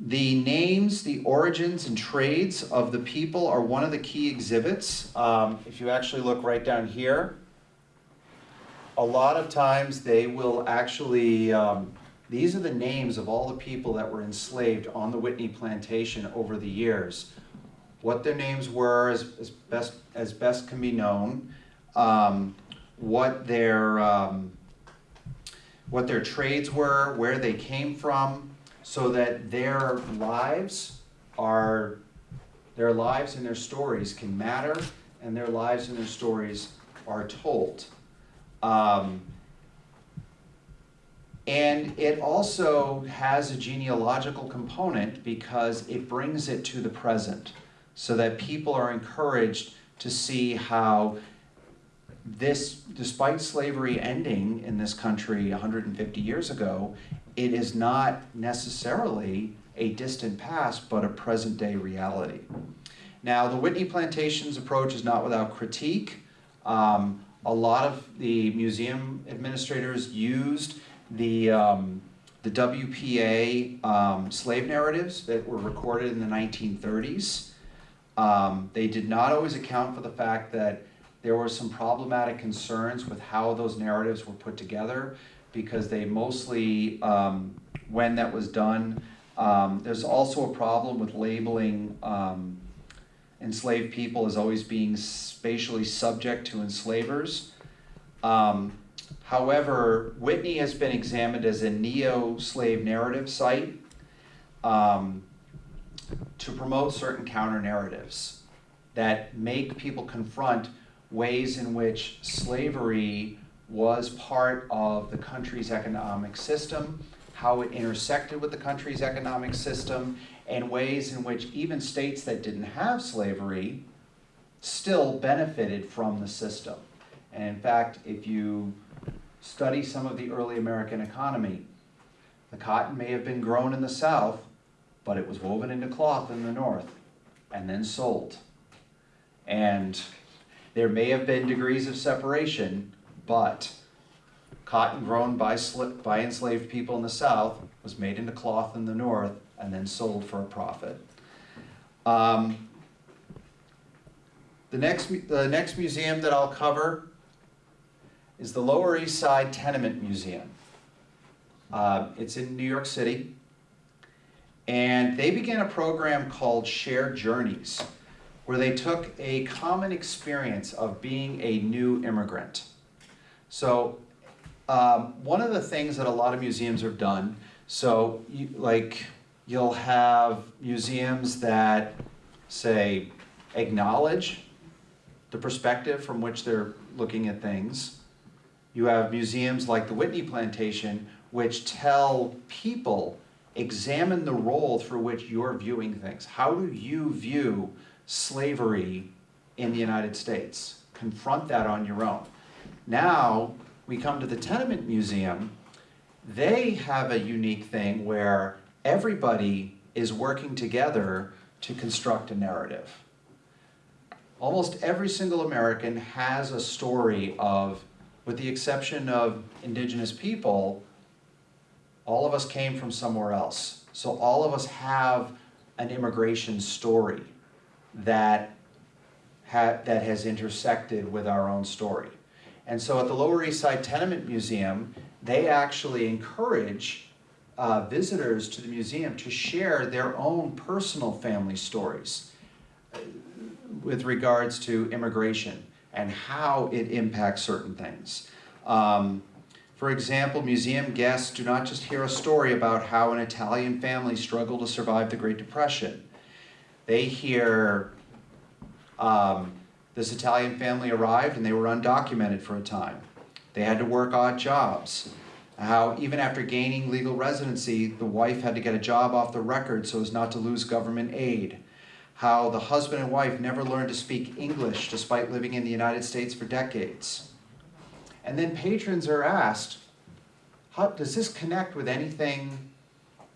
the names, the origins, and trades of the people are one of the key exhibits. Um, if you actually look right down here, a lot of times they will actually, um, these are the names of all the people that were enslaved on the Whitney plantation over the years. What their names were as, as best as best can be known, um, what their um, what their trades were, where they came from, so that their lives are their lives and their stories can matter, and their lives and their stories are told. Um, and it also has a genealogical component because it brings it to the present so that people are encouraged to see how this, despite slavery ending in this country 150 years ago, it is not necessarily a distant past, but a present day reality. Now, the Whitney Plantations approach is not without critique. Um, a lot of the museum administrators used the, um, the WPA um, slave narratives that were recorded in the 1930s. Um, they did not always account for the fact that there were some problematic concerns with how those narratives were put together because they mostly, um, when that was done, um, there's also a problem with labeling um, enslaved people as always being spatially subject to enslavers. Um, however, Whitney has been examined as a neo-slave narrative site um, to promote certain counter narratives that make people confront ways in which slavery was part of the country's economic system, how it intersected with the country's economic system, and ways in which even states that didn't have slavery still benefited from the system. And in fact, if you study some of the early American economy, the cotton may have been grown in the South, but it was woven into cloth in the North and then sold. And there may have been degrees of separation, but cotton grown by, by enslaved people in the South was made into cloth in the North and then sold for a profit. Um, the next, the next museum that I'll cover is the Lower East Side Tenement Museum. Uh, it's in New York City. And they began a program called Shared Journeys, where they took a common experience of being a new immigrant. So, um, one of the things that a lot of museums have done, so you, like you'll have museums that say acknowledge the perspective from which they're looking at things. You have museums like the Whitney Plantation, which tell people examine the role through which you're viewing things. How do you view slavery in the United States? Confront that on your own. Now, we come to the Tenement Museum. They have a unique thing where everybody is working together to construct a narrative. Almost every single American has a story of, with the exception of indigenous people, all of us came from somewhere else. So all of us have an immigration story that, ha- that has intersected with our own story. And so at the Lower East Side Tenement Museum, they actually encourage uh, visitors to the museum to share their own personal family stories uh, with regards to immigration and how it impacts certain things. Um, for example, museum guests do not just hear a story about how an Italian family struggled to survive the Great Depression. They hear um, this Italian family arrived and they were undocumented for a time. They had to work odd jobs. How even after gaining legal residency, the wife had to get a job off the record so as not to lose government aid. How the husband and wife never learned to speak English despite living in the United States for decades. And then patrons are asked, how, does this connect with anything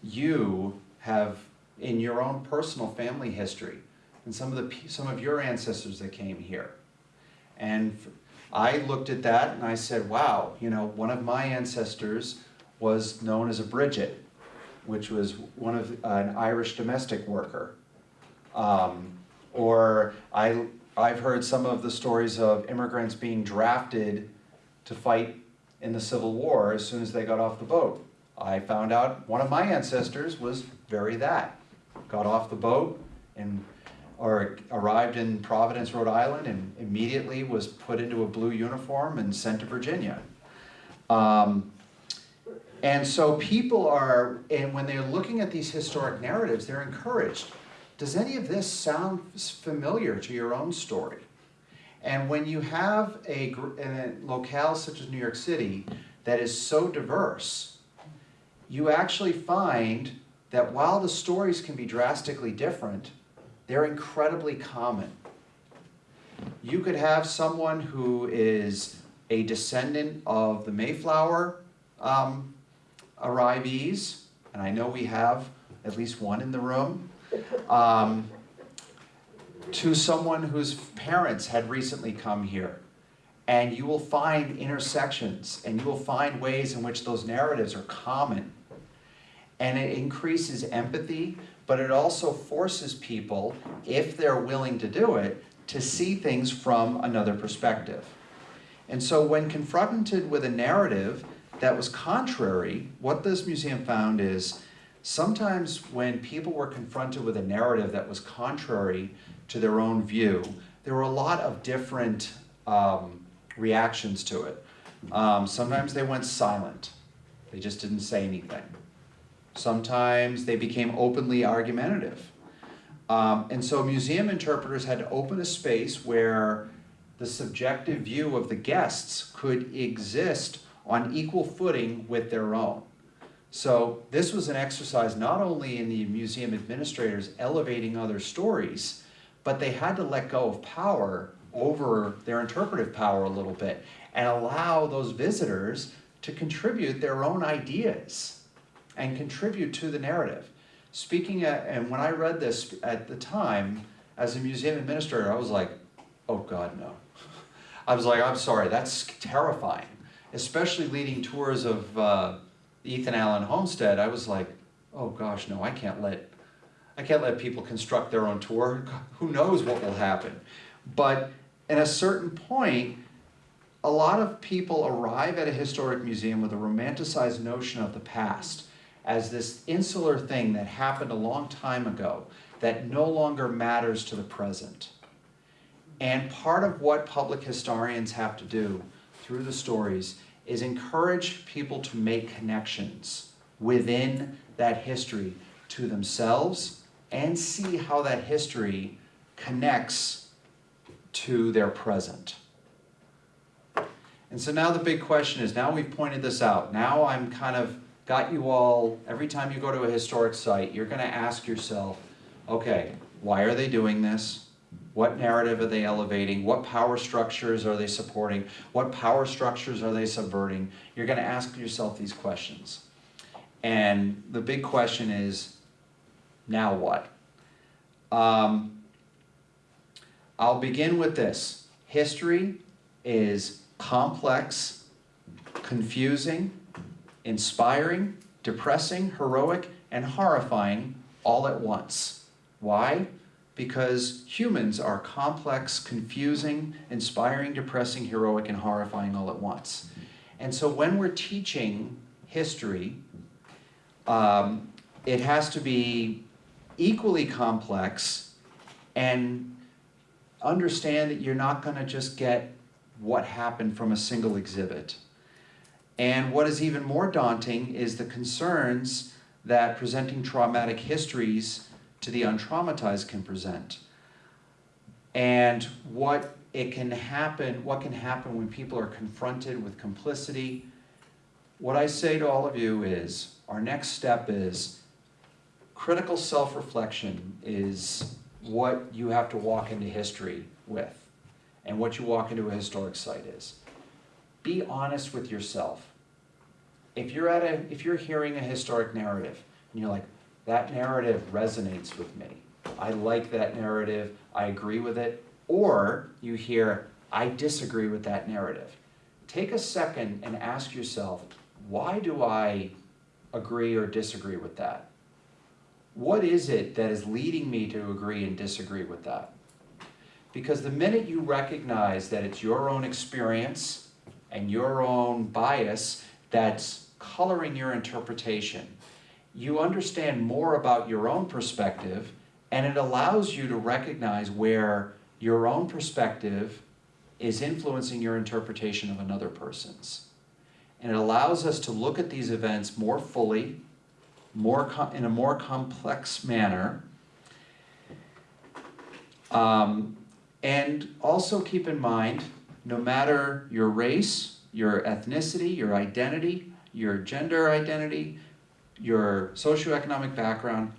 you have in your own personal family history and some of the some of your ancestors that came here? And I looked at that and I said, wow, you know, one of my ancestors was known as a Bridget, which was one of an Irish domestic worker. Um, or I, I've heard some of the stories of immigrants being drafted to fight in the Civil War as soon as they got off the boat. I found out one of my ancestors was very that. Got off the boat and or arrived in Providence, Rhode Island, and immediately was put into a blue uniform and sent to Virginia. Um, and so people are, and when they're looking at these historic narratives, they're encouraged. Does any of this sound familiar to your own story? And when you have a, a locale such as New York City that is so diverse, you actually find that while the stories can be drastically different, they're incredibly common. You could have someone who is a descendant of the Mayflower um, arrivees, and I know we have at least one in the room, um, to someone whose parents had recently come here. And you will find intersections and you will find ways in which those narratives are common. And it increases empathy, but it also forces people, if they're willing to do it, to see things from another perspective. And so when confronted with a narrative that was contrary, what this museum found is sometimes when people were confronted with a narrative that was contrary to their own view, there were a lot of different um, reactions to it. Um, sometimes they went silent, they just didn't say anything. Sometimes they became openly argumentative. Um, and so museum interpreters had to open a space where the subjective view of the guests could exist on equal footing with their own. So this was an exercise not only in the museum administrators elevating other stories, but they had to let go of power over their interpretive power a little bit and allow those visitors to contribute their own ideas and contribute to the narrative. Speaking at, and when I read this at the time, as a museum administrator, I was like, oh God, no. I was like, I'm sorry, that's terrifying. Especially leading tours of uh, Ethan Allen Homestead, I was like, oh gosh, no, I can't let, I can't let people construct their own tour. Who knows what will happen? But at a certain point, a lot of people arrive at a historic museum with a romanticized notion of the past as this insular thing that happened a long time ago that no longer matters to the present. And part of what public historians have to do through the stories is encourage people to make connections within that history to themselves and see how that history connects to their present. And so now the big question is, now we've pointed this out, now I'm kind of got you all, every time you go to a historic site, you're gonna ask yourself, okay, why are they doing this? What narrative are they elevating? What power structures are they supporting? What power structures are they subverting? You're gonna ask yourself these questions. And the big question is, now what? Um, I'll begin with this. History is complex, confusing, inspiring, depressing, heroic, and horrifying all at once. Why? Because humans are complex, confusing, inspiring, depressing, heroic, and horrifying all at once. And so when we're teaching history, um, it has to be equally complex and understand that you're not going to just get what happened from a single exhibit. And what is even more daunting is the concerns that presenting traumatic histories to the untraumatized can present. And what it can happen, what can happen when people are confronted with complicity. What I say to all of you is, our next step is critical self-reflection is what you have to walk into history with and what you walk into a historic site is. Be honest with yourself. If you're at a, if you're hearing a historic narrative and you're like, that narrative resonates with me. I like that narrative, I agree with it. Or you hear, I disagree with that narrative. Take a second and ask yourself, why do I agree or disagree with that? What is it that is leading me to agree and disagree with that? Because the minute you recognize that it's your own experience and your own bias that's coloring your interpretation, you understand more about your own perspective and it allows you to recognize where your own perspective is influencing your interpretation of another person's. And it allows us to look at these events more fully, more in a more complex manner, um, And also keep in mind, no matter your race, your ethnicity, your identity, your gender identity, your socioeconomic background,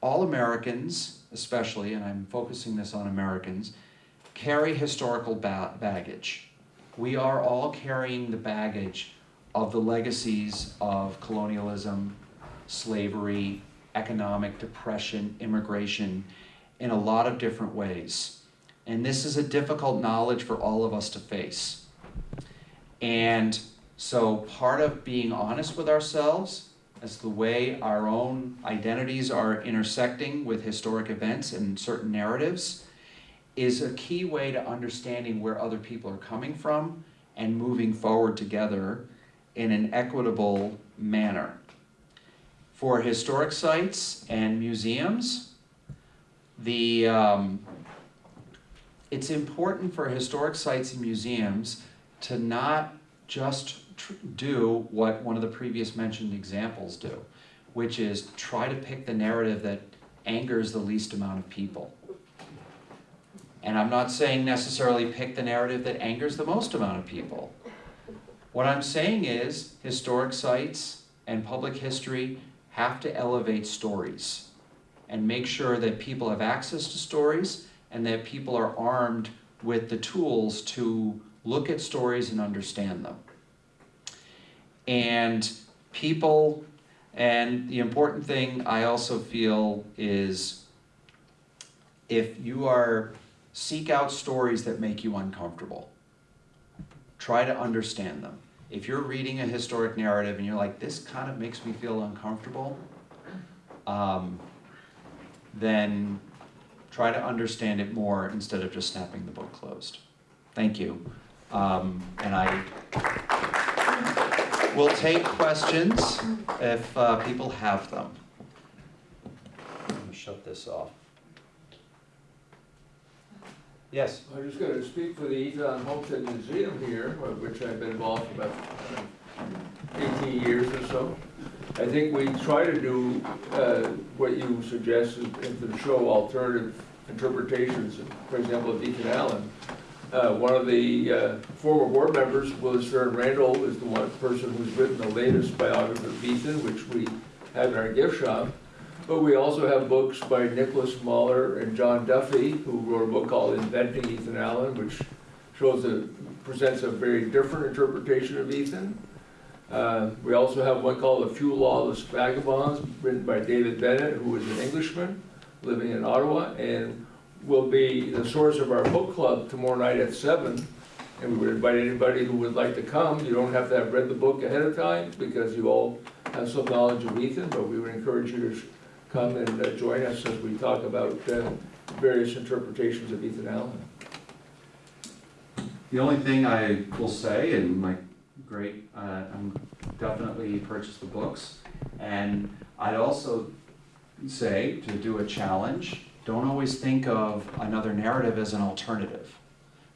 all Americans, especially, and I'm focusing this on Americans, carry historical ba- baggage. We are all carrying the baggage of the legacies of colonialism, slavery, economic depression, immigration, in a lot of different ways. And this is a difficult knowledge for all of us to face. And so part of being honest with ourselves as the way our own identities are intersecting with historic events and certain narratives is a key way to understanding where other people are coming from and moving forward together in an equitable manner. For historic sites and museums, the, um, it's important for historic sites and museums to not just do what one of the previous mentioned examples do, which is try to pick the narrative that angers the least amount of people. And I'm not saying necessarily pick the narrative that angers the most amount of people. What I'm saying is historic sites and public history have to elevate stories and make sure that people have access to stories and that people are armed with the tools to look at stories and understand them. And people, and the important thing I also feel is if you are, seek out stories that make you uncomfortable. Try to understand them. If you're reading a historic narrative and you're like, this kind of makes me feel uncomfortable, um, then try to understand it more instead of just snapping the book closed. Thank you. Um, and I will take questions if uh, people have them. Let me shut this off. Yes? I'm just gonna speak for the Eton Homestead Museum here, of which I've been involved for about uh, eighteen years or so. I think we try to do, uh, what you suggested, and to show alternative interpretations, for example, of Ethan Allen. Uh, one of the, uh, former board members, Willard Sterne Randall, is the one person who's written the latest biography of Ethan, which we have in our gift shop. But we also have books by Nicholas Muller and John Duffy, who wrote a book called Inventing Ethan Allen, which shows a, presents a very different interpretation of Ethan. Uh, we also have one called A Few Lawless Vagabonds, written by David Bennett, who is an Englishman living in Ottawa, and will be the source of our book club tomorrow night at seven. And we would invite anybody who would like to come. You don't have to have read the book ahead of time, because you all have some knowledge of Ethan, but we would encourage you to come and uh, join us as we talk about uh, various interpretations of Ethan Allen. The only thing I will say, and my great, uh, I'm definitely purchase the books. And I'd also say, to do a challenge, don't always think of another narrative as an alternative.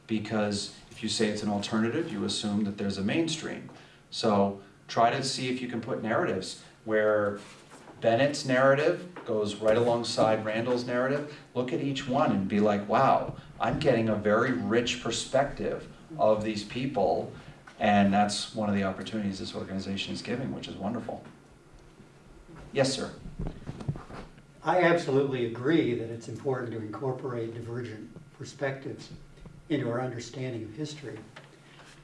Because if you say it's an alternative, you assume that there's a mainstream. So try to see if you can put narratives where Bennett's narrative goes right alongside Randall's narrative. Look at each one and be like, wow, I'm getting a very rich perspective of these people. And that's one of the opportunities this organization is giving, which is wonderful. Yes, sir. I absolutely agree that it's important to incorporate divergent perspectives into our understanding of history.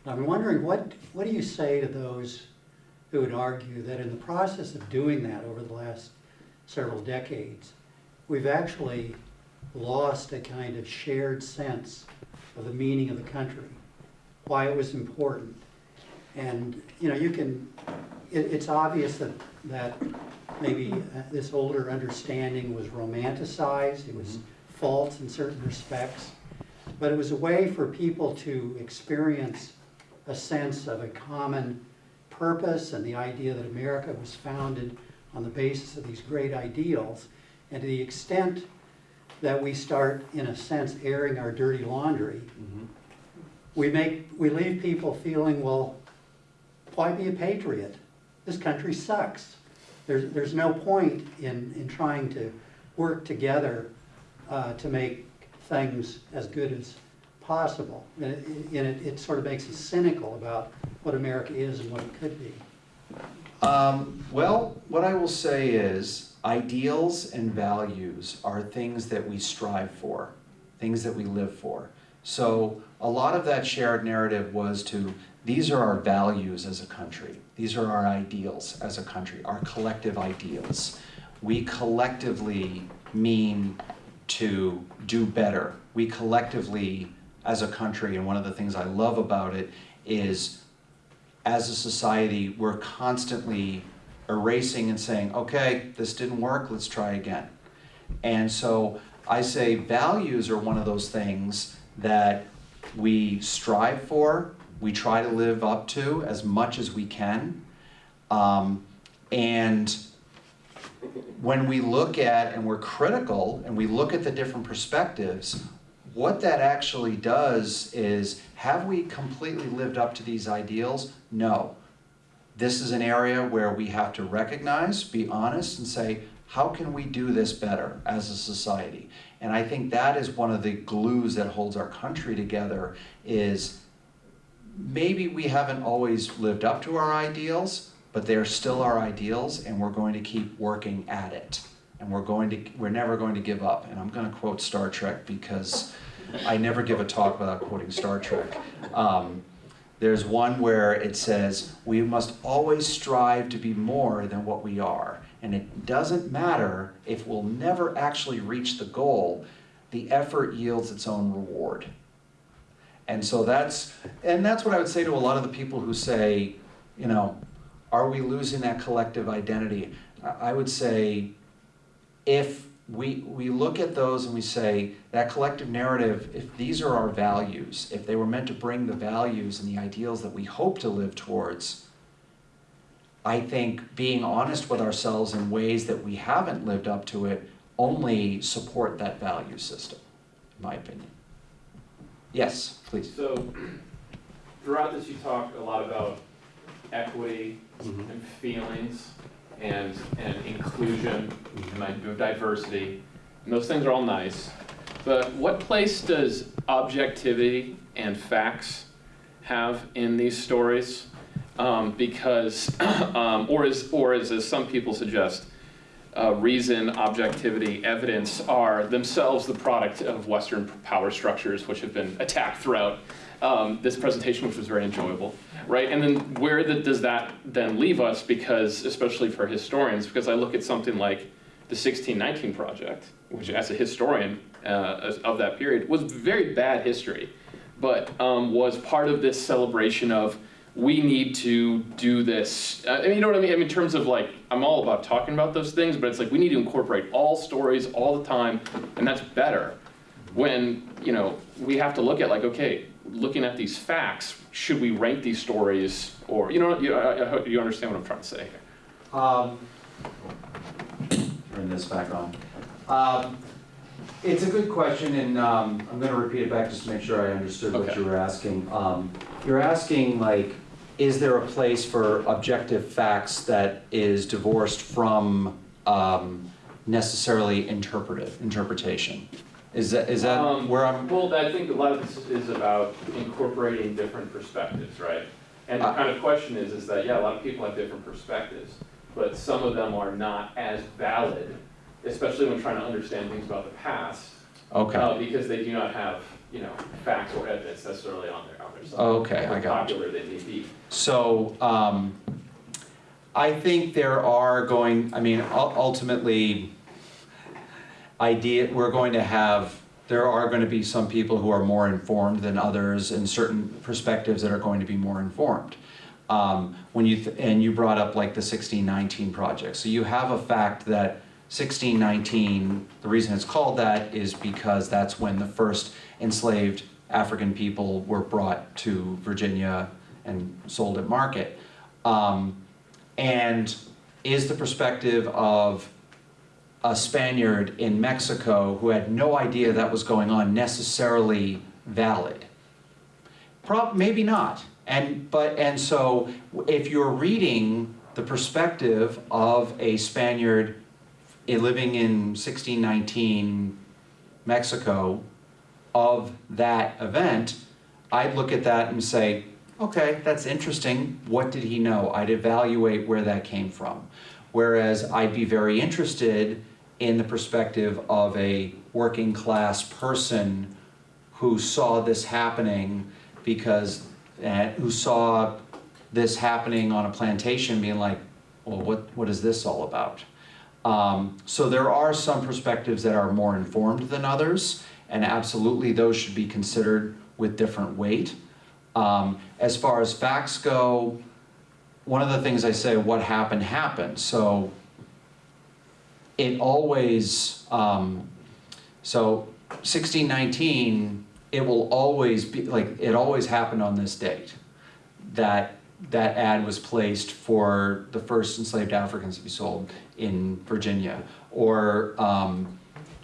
I'm wondering, what, what do you say to those who would argue that in the process of doing that over the last several decades, we've actually lost a kind of shared sense of the meaning of the country, why it was important. And, you know, you can, it, it's obvious that, that maybe uh, this older understanding was romanticized, it was false in certain respects, but it was a way for people to experience a sense of a common purpose and the idea that America was founded on the basis of these great ideals. And to the extent that we start, in a sense, airing our dirty laundry, we make, we leave people feeling, well, why be a patriot? This country sucks. There's, there's no point in, in trying to work together uh, to make things as good as possible. And it, it, it sort of makes us cynical about what America is and what it could be. Um, well, what I will say is ideals and values are things that we strive for, things that we live for. So a lot of that shared narrative was to these are our values as a country. These are our ideals as a country, our collective ideals. We collectively mean to do better. We collectively, as a country, and one of the things I love about it is as a society, we're constantly erasing and saying, okay, this didn't work, let's try again. And so I say values are one of those things that we strive for, we try to live up to as much as we can. Um, and when we look at and we're critical and we look at the different perspectives, what that actually does is have we completely lived up to these ideals? No. This is an area where we have to recognize, be honest, and say, how can we do this better as a society? And I think that is one of the glues that holds our country together is maybe we haven't always lived up to our ideals, but they're still our ideals and we're going to keep working at it. And we're going to, we're never going to give up. And I'm gonna quote Star Trek because I never give a talk without quoting Star Trek. Um, there's one where it says, we must always strive to be more than what we are. And it doesn't matter if we'll never actually reach the goal, the effort yields its own reward. And so that's, and that's what I would say to a lot of the people who say, you know, are we losing that collective identity? I would say, if we, we look at those and we say, that collective narrative, if these are our values, if they were meant to bring the values and the ideals that we hope to live towards, I think being honest with ourselves in ways that we haven't lived up to it only support that value system, in my opinion. Yes, please. So throughout this, you talk a lot about equity Mm-hmm. and feelings and, and inclusion and diversity. And those things are all nice. But what place does objectivity and facts have in these stories? Um, because, um, or is, or is, as some people suggest, uh, reason, objectivity, evidence are themselves the product of Western power structures, which have been attacked throughout um, this presentation, which was very enjoyable, right? And then where the, does that then leave us? Because, especially for historians, because I look at something like the 1619 Project, which as a historian uh, of that period was very bad history, but um, was part of this celebration of we need to do this. Uh, I mean, you know what I mean? I mean, in terms of like, I'm all about talking about those things, but it's like we need to incorporate all stories all the time, and that's better. When, you know, we have to look at like, okay, looking at these facts, should we rank these stories, or, you know, you, I, I hope you understand what I'm trying to say here. Um, Turn this back on. Um, It's a good question, and um, I'm gonna repeat it back just to make sure I understood what you were asking. Um, You're asking, like, is there a place for objective facts that is divorced from um, necessarily interpretive, interpretation? Is that, is that Um, where I'm, Well, I think a lot of this is about incorporating different perspectives, right? And the Uh, kind of question is, is that, yeah, a lot of people have different perspectives, but some of them are not as valid, especially when trying to understand things about the past, okay, uh, because they do not have, you know, facts or evidence necessarily on their, on their side. okay, I got you. Popular they may be. So, um, I think there are going, I mean, ul- ultimately, idea, we're going to have, there are going to be some people who are more informed than others and certain perspectives that are going to be more informed. Um, when you, th- and you brought up like the sixteen nineteen project, so you have a fact that sixteen nineteen, the reason it's called that is because that's when the first enslaved African people were brought to Virginia and sold at market. Um, and is the perspective of a Spaniard in Mexico who had no idea that was going on necessarily valid? Prob, maybe not. And, but, and so if you're reading the perspective of a Spaniard living in 1619 Mexico, of that event, I'd look at that and say, okay, that's interesting. What did he know? I'd evaluate where that came from. Whereas I'd be very interested in the perspective of a working class person who saw this happening because, and who saw this happening on a plantation being like, well, what, what is this all about? Um, so there are some perspectives that are more informed than others, and absolutely those should be considered with different weight. Um, as far as facts go, one of the things I say, what happened, happened. So it always, um, so 1619, it will always be, like, it always happened on this date. That, that ad was placed for the first enslaved Africans to be sold in Virginia. Or um,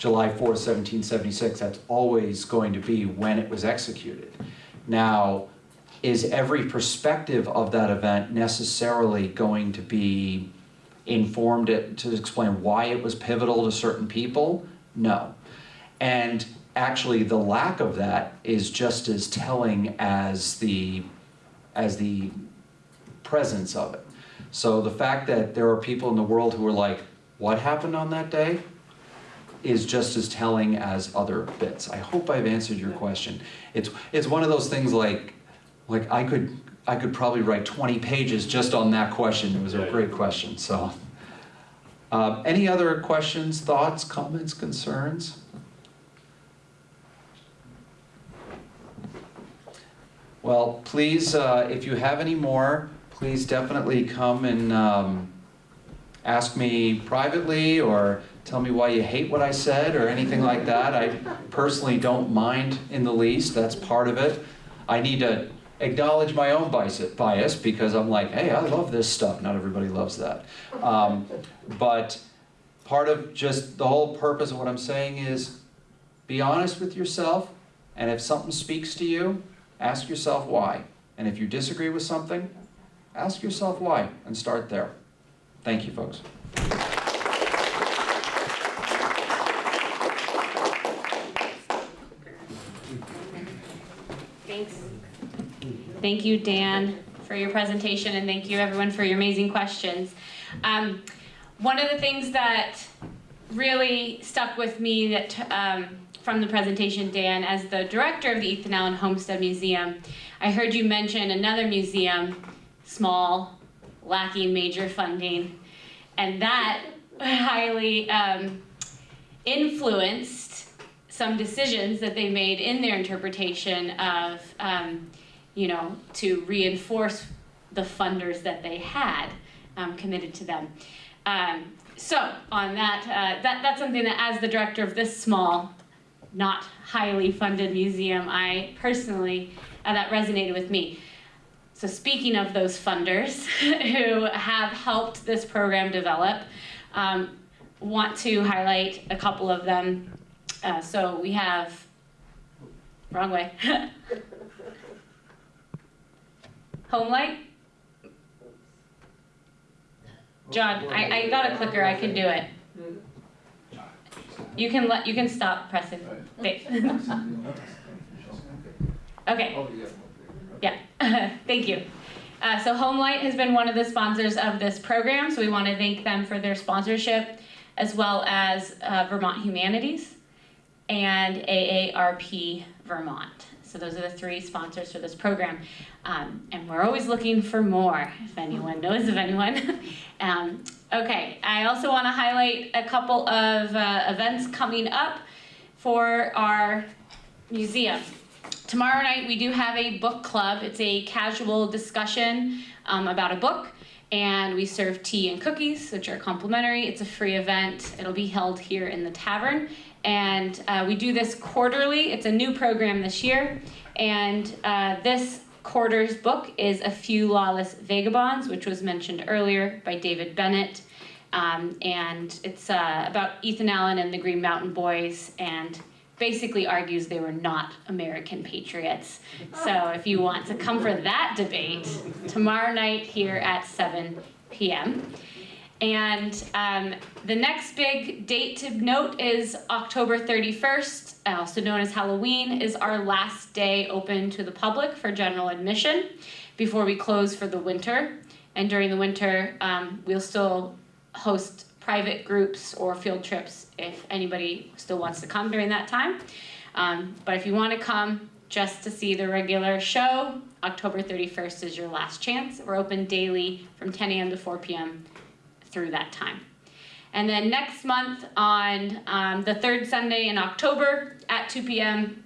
July 4th, 1776, that's always going to be when it was executed. Now, is every perspective of that event necessarily going to be informed to explain why it was pivotal to certain people? No. And actually, the lack of that is just as telling as the, as the presence of it. So the fact that there are people in the world who are like, what happened on that day? Is just as telling as other bits. I hope I've answered your question. It's, it's one of those things like, like I could, I could probably write 20 pages just on that question. It was a great question, so. Um, any other questions, thoughts, comments, concerns? Well, please, uh, if you have any more, please definitely come and um, ask me privately or tell me why you hate what I said or anything like that. I personally don't mind in the least, that's part of it. I need to acknowledge my own bias because I'm like, hey, I love this stuff. Not everybody loves that. Um, but part of just the whole purpose of what I'm saying is be honest with yourself and if something speaks to you, ask yourself why. And if you disagree with something, ask yourself why and start there. Thank you, folks. Thank you, Dan, for your presentation, and thank you, everyone, for your amazing questions. Um, one of the things that really stuck with me that um, from the presentation, Dan, as the director of the Ethan Allen Homestead Museum, I heard you mention another museum, small, lacking major funding, and that highly um, influenced some decisions that they made in their interpretation of, um, you know, to reinforce the funders that they had um, committed to them. Um, so on that, uh, that, that's something that as the director of this small, not highly funded museum, I personally, uh, that resonated with me. So speaking of those funders who have helped this program develop, um, want to highlight a couple of them. Uh, so we have, wrong way. Homelight. John, I, I got a clicker, I can do it. You can let, you can stop pressing. Okay. Yeah, thank you. Uh, so Homelight has been one of the sponsors of this program, so we want to thank them for their sponsorship, as well as uh, Vermont Humanities and AARP Vermont. So those are the three sponsors for this program. Um, and we're always looking for more, if anyone knows of anyone. um, okay, I also want to highlight a couple of uh, events coming up for our museum. Tomorrow night we do have a book club. It's a casual discussion um, about a book and we serve tea and cookies, which are complimentary. It's a free event. It'll be held here in the tavern. And uh, we do this quarterly. It's a new program this year. And uh, this quarter's book is A Few Lawless Vagabonds, which was mentioned earlier by David Bennett. Um, and it's uh, about Ethan Allen and the Green Mountain Boys and basically argues they were not American patriots. So if you want to come for that debate, tomorrow night here at 7 p.m. And um, the next big date to note is October 31st, also known as Halloween, is our last day open to the public for general admission before we close for the winter. And during the winter, um, we'll still host private groups or field trips if anybody still wants to come during that time. Um, but if you want to come just to see the regular show, October 31st is your last chance. We're open daily from 10 a.m. to 4 p.m. through that time. And then next month on um, the third Sunday in October at 2 p.m.,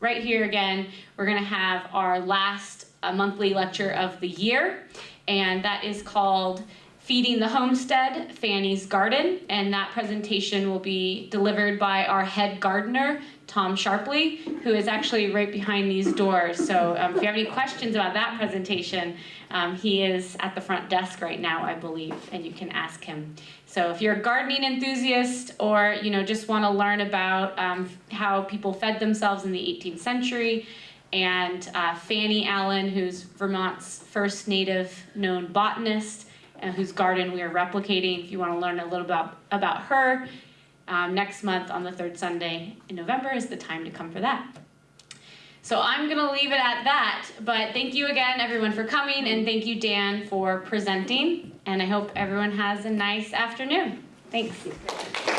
right here again, we're going to have our last uh, monthly lecture of the year, and that is called Feeding the Homestead, Fanny's Garden, and that presentation will be delivered by our head gardener, Tom Sharpley, who is actually right behind these doors. So um, if you have any questions about that presentation, um, he is at the front desk right now, I believe, and you can ask him. So if you're a gardening enthusiast or you know just want to learn about um, how people fed themselves in the 18th century, and uh, Fanny Allen, who's Vermont's first native known botanist, and whose garden we are replicating. If you want to learn a little about about her, um, next month on the third Sunday in November is the time to come for that. So I'm gonna leave it at that, but thank you again, everyone, for coming, and thank you, Dan, for presenting. And I hope everyone has a nice afternoon. Thanks.